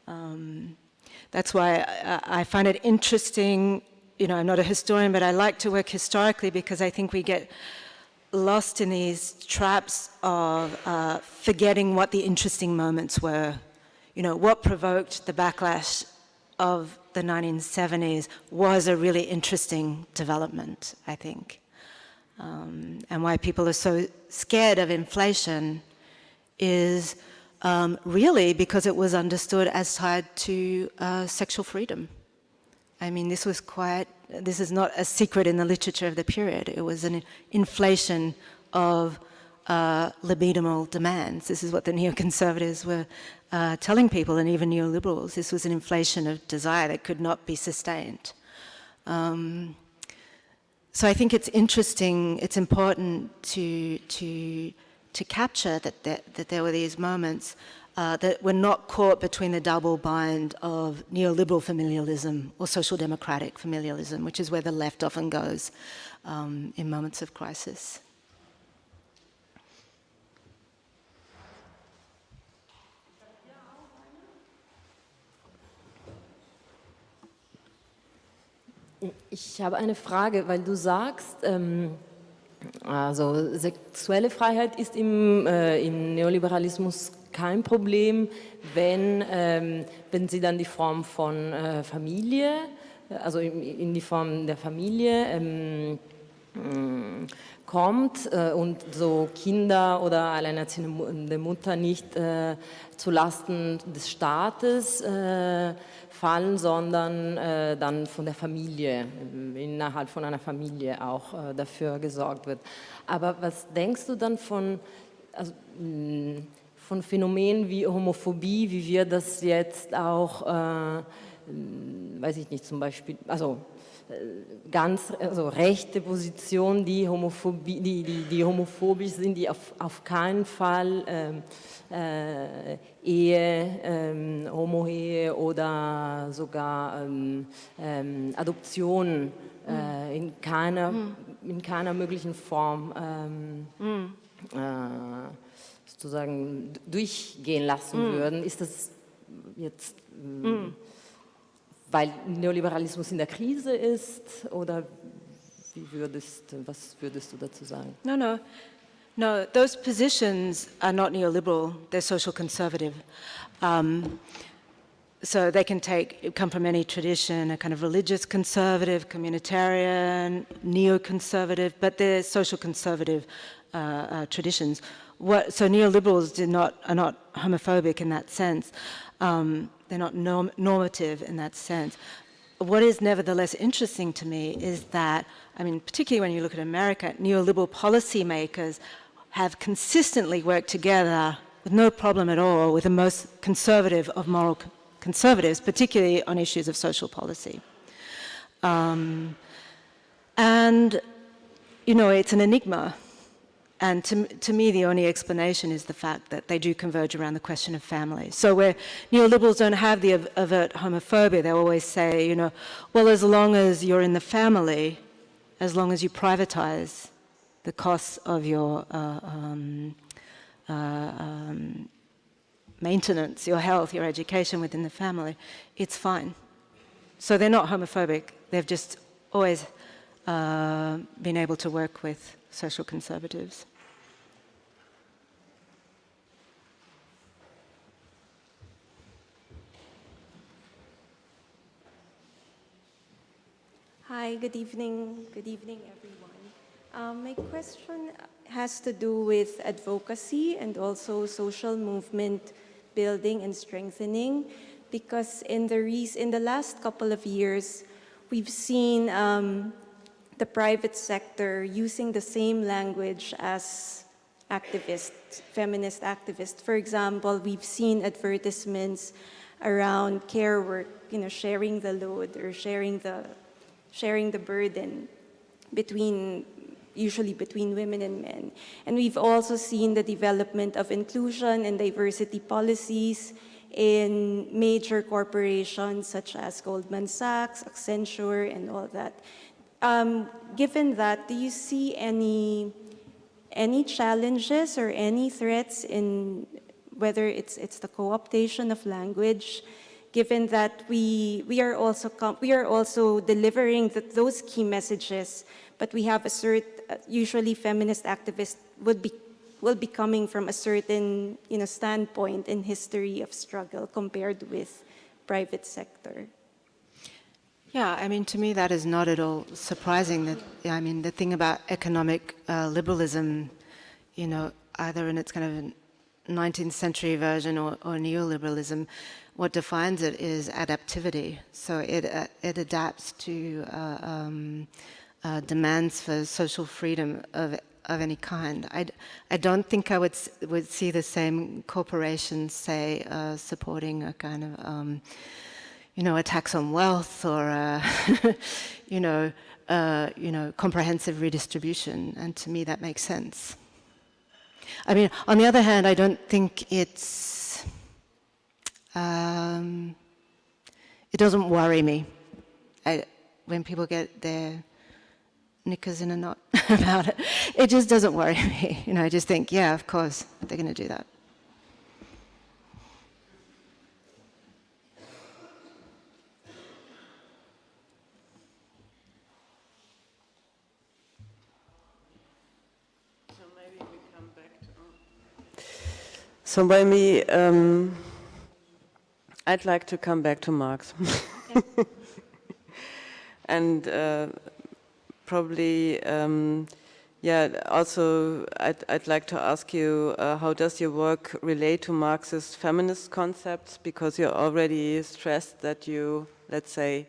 Um, that's why I, I find it interesting, you know, I'm not a historian, but I like to work historically because I think we get lost in these traps of uh, forgetting what the interesting moments were you know, what provoked the backlash of the 1970s was a really interesting development, I think. Um, and why people are so scared of inflation is um, really because it was understood as tied to uh, sexual freedom. I mean, this was quite, this is not a secret in the literature of the period. It was an inflation of uh, libidinal demands. This is what the neoconservatives were uh, telling people, and even neoliberals, this was an inflation of desire that could not be sustained. Um, so I think it's interesting, it's important to, to, to capture that, that, that there were these moments uh, that were not caught between the double bind of neoliberal familialism or social democratic familialism, which is where the left often goes um, in moments of crisis. Ich habe eine Frage, weil du sagst, ähm, also sexuelle Freiheit ist im, äh, im Neoliberalismus kein Problem, wenn, ähm, wenn sie dann die Form von äh, Familie, also in, in, die Form der Familie ähm, kommt äh, und so Kinder oder alleinerziehende Mutter nicht äh, zulasten des Staates äh, fallen, sondern äh, dann von der Familie, innerhalb von einer Familie auch äh, dafür gesorgt wird. Aber was denkst du dann von, also, mh, von Phänomenen wie Homophobie, wie wir das jetzt auch, äh, weiß ich nicht, zum Beispiel, also ganz also rechte Positionen, die, Homophobie, die, die, die homophobisch sind, die auf, auf keinen Fall ähm, äh, Ehe, ähm, Homo-Ehe oder sogar ähm, ähm, Adoption äh, in, keiner, mhm. in keiner möglichen Form mhm. äh, sozusagen durchgehen lassen mhm. würden, ist das jetzt, mhm. Weil Neoliberalismus in der Krise ist oder wie würdest, was würdest du dazu sagen? No, no. No, those positions are not neoliberal, they're social conservative. Um, so they can take, come from any tradition, a kind of religious conservative, communitarian, neoconservative, but they're social conservative uh, uh, traditions. What, so neoliberals not, are not homophobic in that sense. Um, they're not norm, normative in that sense. What is nevertheless interesting to me is that, I mean, particularly when you look at America, neoliberal policymakers have consistently worked together with no problem at all with the most conservative of moral conservatives, particularly on issues of social policy. Um, and, you know, it's an enigma. And to, to me, the only explanation is the fact that they do converge around the question of family. So where neoliberals don't have the overt homophobia, they always say, you know, well, as long as you're in the family, as long as you privatize the costs of your uh, um, uh, um, maintenance, your health, your education within the family, it's fine. So they're not homophobic. They've just always uh, been able to work with social conservatives. Hi, good evening. Good evening, everyone. Um, my question has to do with advocacy and also social movement building and strengthening because in the, in the last couple of years, we've seen um, the private sector using the same language as activists, feminist activists. For example, we've seen advertisements around care work, you know, sharing the load or sharing the, sharing the burden between usually between women and men. And we've also seen the development of inclusion and diversity policies in major corporations such as Goldman Sachs, Accenture, and all that. Um, given that, do you see any, any challenges or any threats in whether it's, it's the co-optation of language, given that we, we, are, also we are also delivering the, those key messages, but we have a certain usually feminist activists would be will be coming from a certain you know standpoint in history of struggle compared with private sector. Yeah, I mean, to me that is not at all surprising. That I mean, the thing about economic uh, liberalism, you know, either in its kind of 19th century version or, or neoliberalism, what defines it is adaptivity. So it uh, it adapts to uh, um, uh, demands for social freedom of, of any kind. I, I don't think I would, would see the same corporations, say, uh, supporting a kind of, um, you know, a tax on wealth or, a, you know, uh, you know, comprehensive redistribution. And to me, that makes sense. I mean, on the other hand, I don't think it's, um, it doesn't worry me I, when people get their knickers in a knot about it. It just doesn't worry me. You know, I just think, yeah, of course, they're going to do that. So maybe um, I'd like to come back to Marx. and uh, probably, um, yeah, also I'd, I'd, like to ask you, uh, how does your work relate to Marxist feminist concepts? Because you already stressed that you, let's say,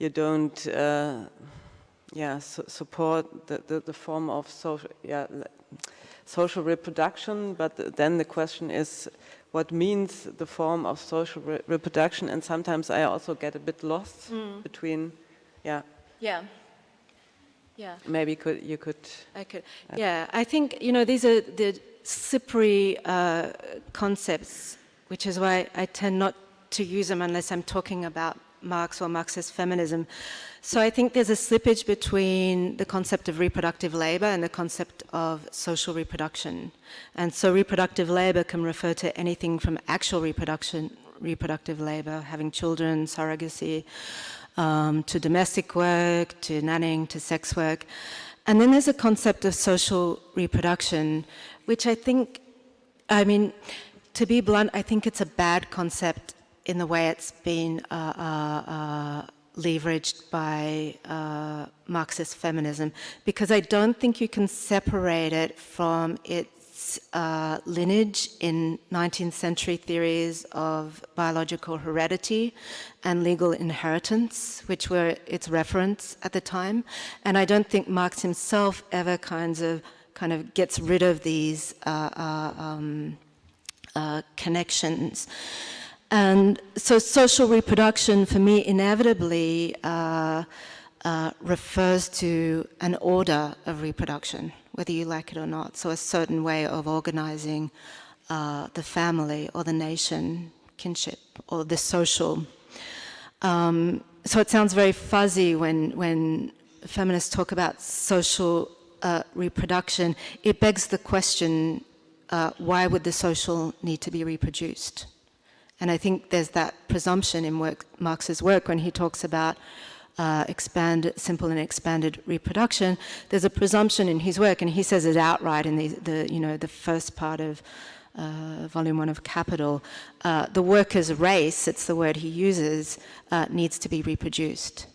you don't, uh, yeah, su support the, the, the, form of social, yeah, social reproduction, but then the question is what means the form of social re reproduction and sometimes I also get a bit lost mm. between, yeah. Yeah. Yeah. Maybe could you could. I could. Yeah, I think you know these are the slippery uh, concepts, which is why I tend not to use them unless I'm talking about Marx or Marxist feminism. So I think there's a slippage between the concept of reproductive labor and the concept of social reproduction. And so reproductive labor can refer to anything from actual reproduction, reproductive labor, having children, surrogacy, um, to domestic work, to nannying, to sex work. And then there's a concept of social reproduction, which I think, I mean, to be blunt, I think it's a bad concept in the way it's been uh, uh, uh, leveraged by uh, Marxist feminism, because I don't think you can separate it from its uh, lineage in 19th century theories of biological heredity and legal inheritance, which were its reference at the time. And I don't think Marx himself ever kinds of kind of gets rid of these uh, um, connections. And so social reproduction for me inevitably uh, uh, refers to an order of reproduction whether you like it or not. So a certain way of organizing uh, the family or the nation, kinship, or the social. Um, so it sounds very fuzzy when, when feminists talk about social uh, reproduction. It begs the question, uh, why would the social need to be reproduced? And I think there's that presumption in work, Marx's work when he talks about uh, expand, simple and expanded reproduction, there's a presumption in his work, and he says it outright in the, the you know, the first part of uh, volume one of Capital. Uh, the workers' race, it's the word he uses, uh, needs to be reproduced.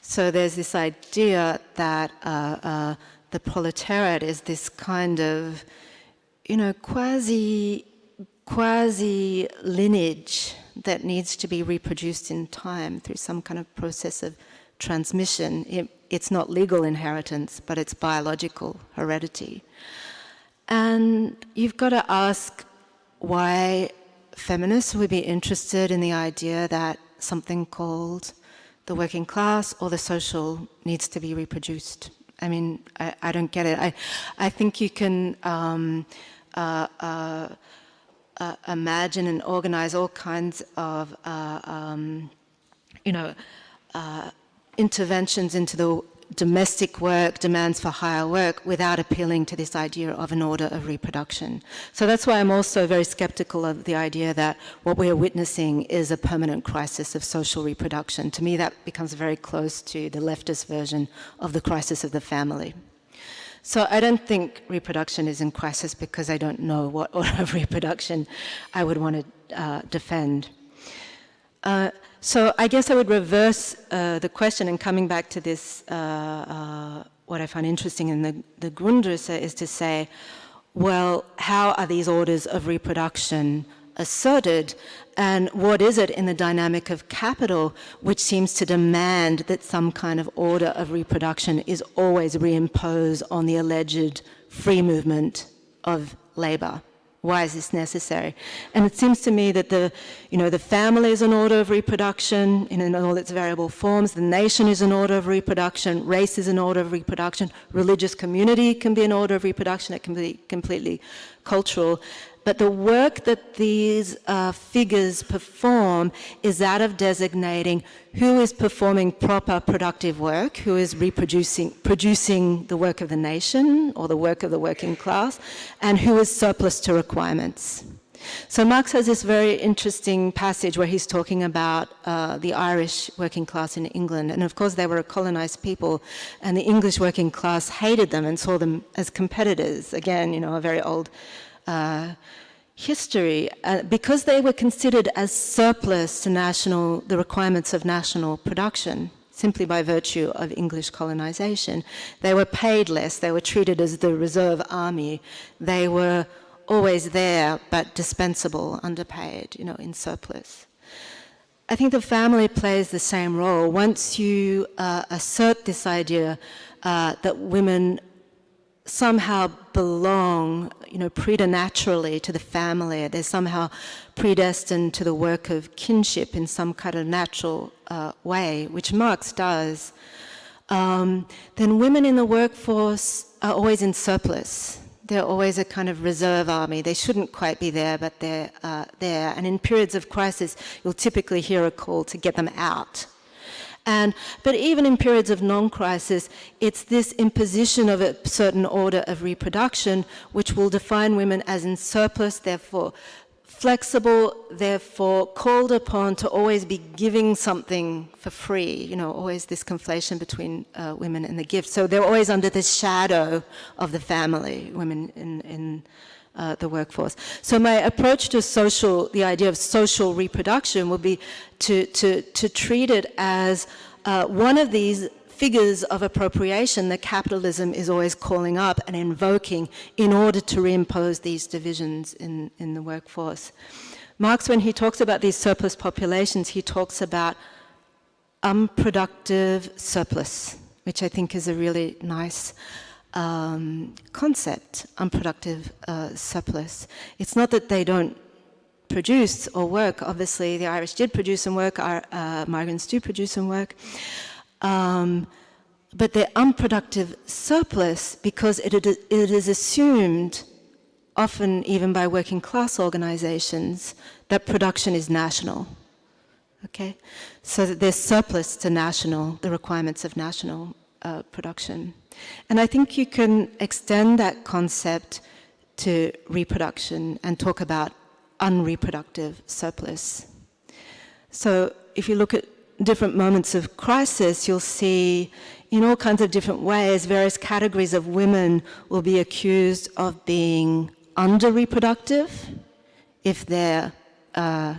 So there's this idea that uh, uh, the proletariat is this kind of, you know, quasi, quasi lineage that needs to be reproduced in time through some kind of process of transmission. It, it's not legal inheritance, but it's biological heredity. And you've got to ask why feminists would be interested in the idea that something called the working class or the social needs to be reproduced. I mean, I, I don't get it. I, I think you can um, uh, uh, uh, imagine and organize all kinds of, uh, um, you know, uh, interventions into the domestic work, demands for higher work, without appealing to this idea of an order of reproduction. So that's why I'm also very skeptical of the idea that what we are witnessing is a permanent crisis of social reproduction. To me, that becomes very close to the leftist version of the crisis of the family. So I don't think reproduction is in crisis because I don't know what order of reproduction I would want to uh, defend. Uh, so I guess I would reverse uh, the question and coming back to this, uh, uh, what I find interesting in the, the Grundrisse is to say, well, how are these orders of reproduction asserted and what is it in the dynamic of capital which seems to demand that some kind of order of reproduction is always reimposed on the alleged free movement of labor? Why is this necessary? And it seems to me that the, you know, the family is an order of reproduction in all its variable forms. The nation is an order of reproduction. Race is an order of reproduction. Religious community can be an order of reproduction. It can be completely cultural. But the work that these uh, figures perform is that of designating who is performing proper productive work, who is reproducing producing the work of the nation or the work of the working class, and who is surplus to requirements. So Marx has this very interesting passage where he's talking about uh, the Irish working class in England. And of course, they were a colonized people, and the English working class hated them and saw them as competitors. Again, you know, a very old uh, history, uh, because they were considered as surplus to national, the requirements of national production, simply by virtue of English colonization. They were paid less, they were treated as the reserve army, they were always there but dispensable, underpaid, you know, in surplus. I think the family plays the same role. Once you uh, assert this idea uh, that women somehow belong, you know, preternaturally to the family. They're somehow predestined to the work of kinship in some kind of natural uh, way, which Marx does. Um, then women in the workforce are always in surplus. They're always a kind of reserve army. They shouldn't quite be there, but they're uh, there. And in periods of crisis, you'll typically hear a call to get them out and, but even in periods of non-crisis, it's this imposition of a certain order of reproduction which will define women as in surplus, therefore flexible, therefore called upon to always be giving something for free, you know, always this conflation between uh, women and the gift. So they're always under the shadow of the family, women in, in uh, the workforce. So my approach to social, the idea of social reproduction would be to, to, to treat it as uh, one of these figures of appropriation that capitalism is always calling up and invoking in order to reimpose these divisions in, in the workforce. Marx, when he talks about these surplus populations, he talks about unproductive surplus, which I think is a really nice um, concept, unproductive uh, surplus. It's not that they don't produce or work. Obviously, the Irish did produce and work, our uh, migrants do produce and work. Um, but they're unproductive surplus because it, it is assumed, often even by working class organizations, that production is national. Okay? So that there's surplus to national, the requirements of national uh, production. And I think you can extend that concept to reproduction and talk about unreproductive surplus. So if you look at different moments of crisis, you'll see in all kinds of different ways, various categories of women will be accused of being under-reproductive if they're uh,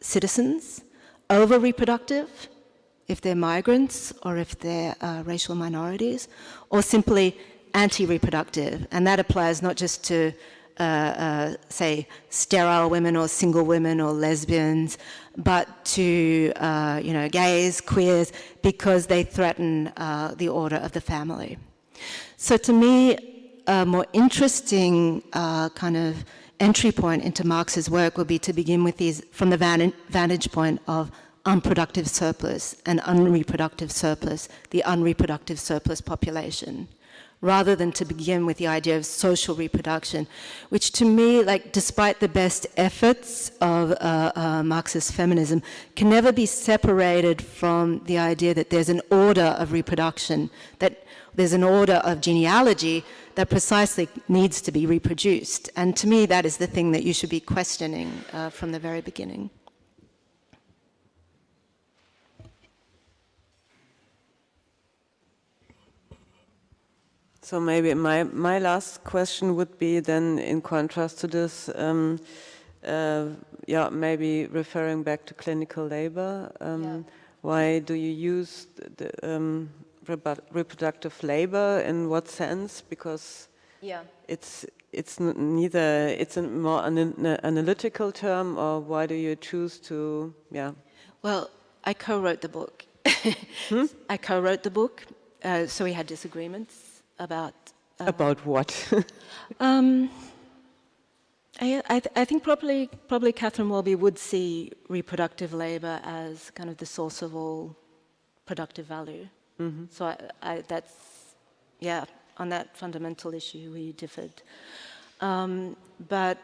citizens, over-reproductive if they're migrants or if they're uh, racial minorities, or simply anti-reproductive. And that applies not just to, uh, uh, say, sterile women or single women or lesbians, but to, uh, you know, gays, queers, because they threaten uh, the order of the family. So to me, a more interesting uh, kind of entry point into Marx's work would be to begin with these, from the vantage point of unproductive surplus and unreproductive surplus, the unreproductive surplus population, rather than to begin with the idea of social reproduction, which to me, like despite the best efforts of uh, uh, Marxist feminism, can never be separated from the idea that there's an order of reproduction, that there's an order of genealogy that precisely needs to be reproduced. And to me, that is the thing that you should be questioning uh, from the very beginning. So maybe my, my last question would be then in contrast to this, um, uh, yeah, maybe referring back to clinical labor. Um, yeah. Why do you use the, um, reproductive labor? In what sense? Because yeah. it's it's neither it's a more an analytical term, or why do you choose to? Yeah. Well, I co-wrote the book. hmm? I co-wrote the book, uh, so we had disagreements about... Uh, about what? um, I, I, th I, think probably, probably Catherine Waldby would see reproductive labor as kind of the source of all productive value. Mm -hmm. So I, I, that's, yeah, on that fundamental issue we differed. Um, but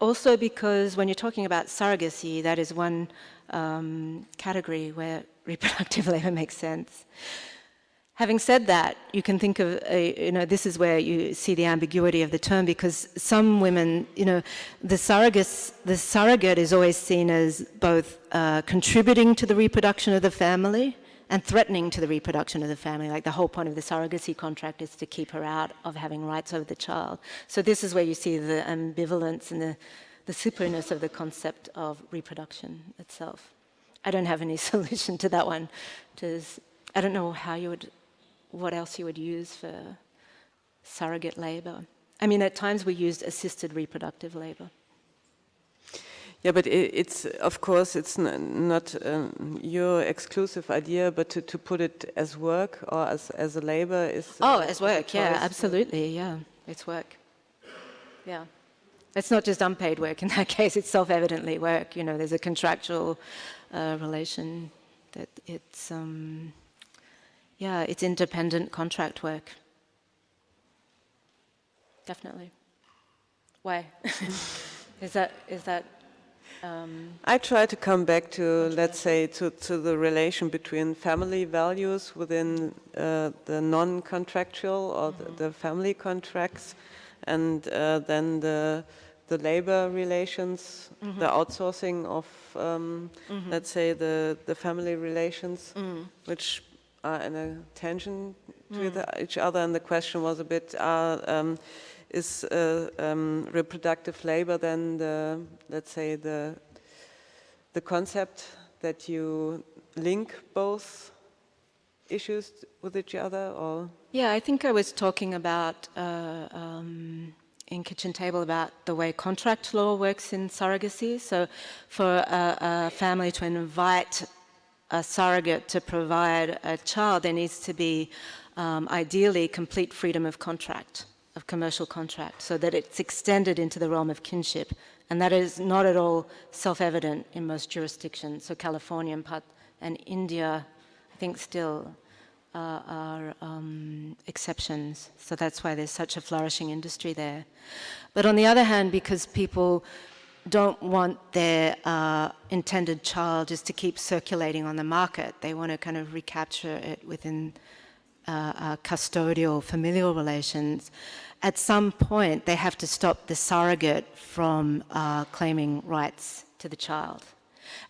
also because when you're talking about surrogacy, that is one um, category where reproductive labor makes sense. Having said that, you can think of, a, you know, this is where you see the ambiguity of the term because some women, you know, the, the surrogate is always seen as both uh, contributing to the reproduction of the family and threatening to the reproduction of the family. Like the whole point of the surrogacy contract is to keep her out of having rights over the child. So this is where you see the ambivalence and the, the superness of the concept of reproduction itself. I don't have any solution to that one. Just, I don't know how you would what else you would use for surrogate labor. I mean, at times we used assisted reproductive labor. Yeah, but it's, of course, it's not um, your exclusive idea, but to, to put it as work or as, as a labor is... Oh, uh, as work, yeah, absolutely, yeah, it's work. Yeah. It's not just unpaid work in that case, it's self-evidently work, you know, there's a contractual uh, relation that it's, um, yeah, it's independent contract work. Definitely. Why? is that, is that, um, I try to come back to, let's say, to, to the relation between family values within uh, the non-contractual or the, the family contracts, and uh, then the the labor relations, the outsourcing of, um, let's say, the the family relations, which are in a tension to the- each other. And the question was a bit. Uh, um, is uh, um, reproductive labor then the, let's say, the, the concept that you link both issues with each other or? Yeah, I think I was talking about uh, um, in Kitchen Table about the way contract law works in surrogacy. So, for a, a family to invite a surrogate to provide a child, there needs to be um, ideally complete freedom of contract, of commercial contract, so that it's extended into the realm of kinship. And that is not at all self evident in most jurisdictions. So, California and, part, and India, I think, still uh, are um, exceptions. So that's why there's such a flourishing industry there. But on the other hand, because people don't want their uh, intended child just to keep circulating on the market, they want to kind of recapture it within uh, uh, custodial familial relations. At some point, they have to stop the surrogate from uh, claiming rights to the child.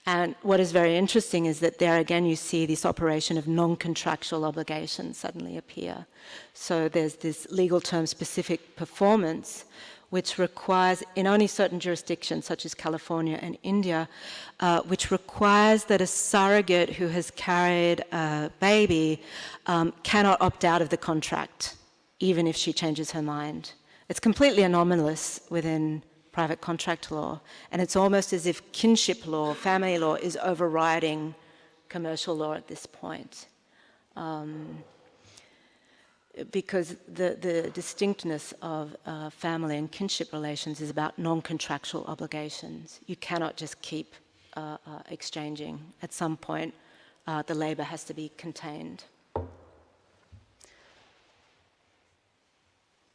And what is very interesting is that there again you see this operation of non-contractual obligations suddenly appear. So there's this legal term specific performance which requires, in only certain jurisdictions such as California and India, uh, which requires that a surrogate who has carried a baby um, cannot opt out of the contract, even if she changes her mind. It's completely anomalous within private contract law, and it's almost as if kinship law, family law, is overriding commercial law at this point. Um, because the, the distinctness of uh, family and kinship relations is about non-contractual obligations. You cannot just keep uh, uh, exchanging. At some point, uh, the labour has to be contained.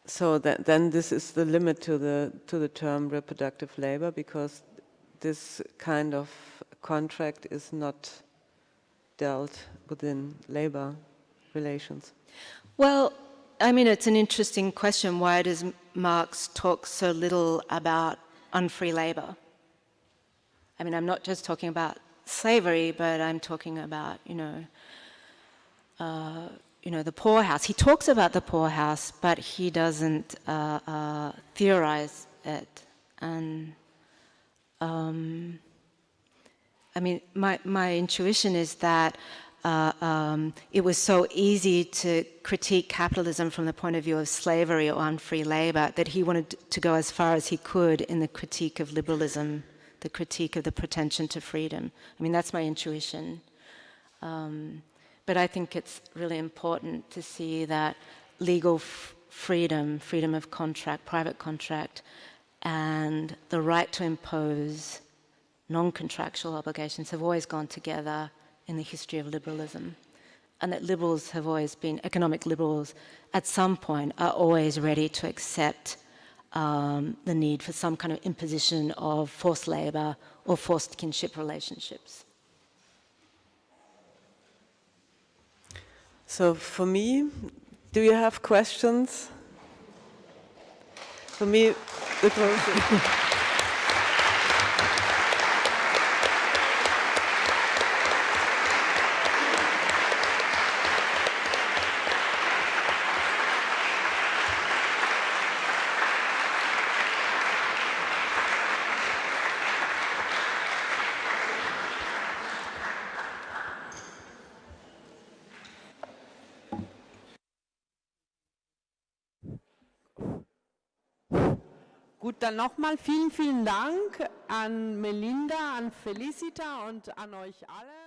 So then this is the limit to the to the term reproductive labor because this kind of contract is not dealt within labor relations. Well, I mean, it's an interesting question. Why does Marx talk so little about unfree labour? I mean, I'm not just talking about slavery, but I'm talking about, you know, uh, you know, the poorhouse. He talks about the poorhouse, but he doesn't uh, uh, theorize it. And um, I mean, my, my intuition is that uh, um, it was so easy to critique capitalism from the point of view of slavery or unfree labor that he wanted to go as far as he could in the critique of liberalism, the critique of the pretension to freedom. I mean, that's my intuition. Um, but I think it's really important to see that legal freedom, freedom of contract, private contract, and the right to impose non contractual obligations have always gone together in the history of liberalism. And that liberals have always been, economic liberals, at some point, are always ready to accept um, the need for some kind of imposition of forced labour or forced kinship relationships. So for me, do you have questions? For me, the question. dann nochmal vielen, vielen Dank an Melinda, an Felicita und an euch alle.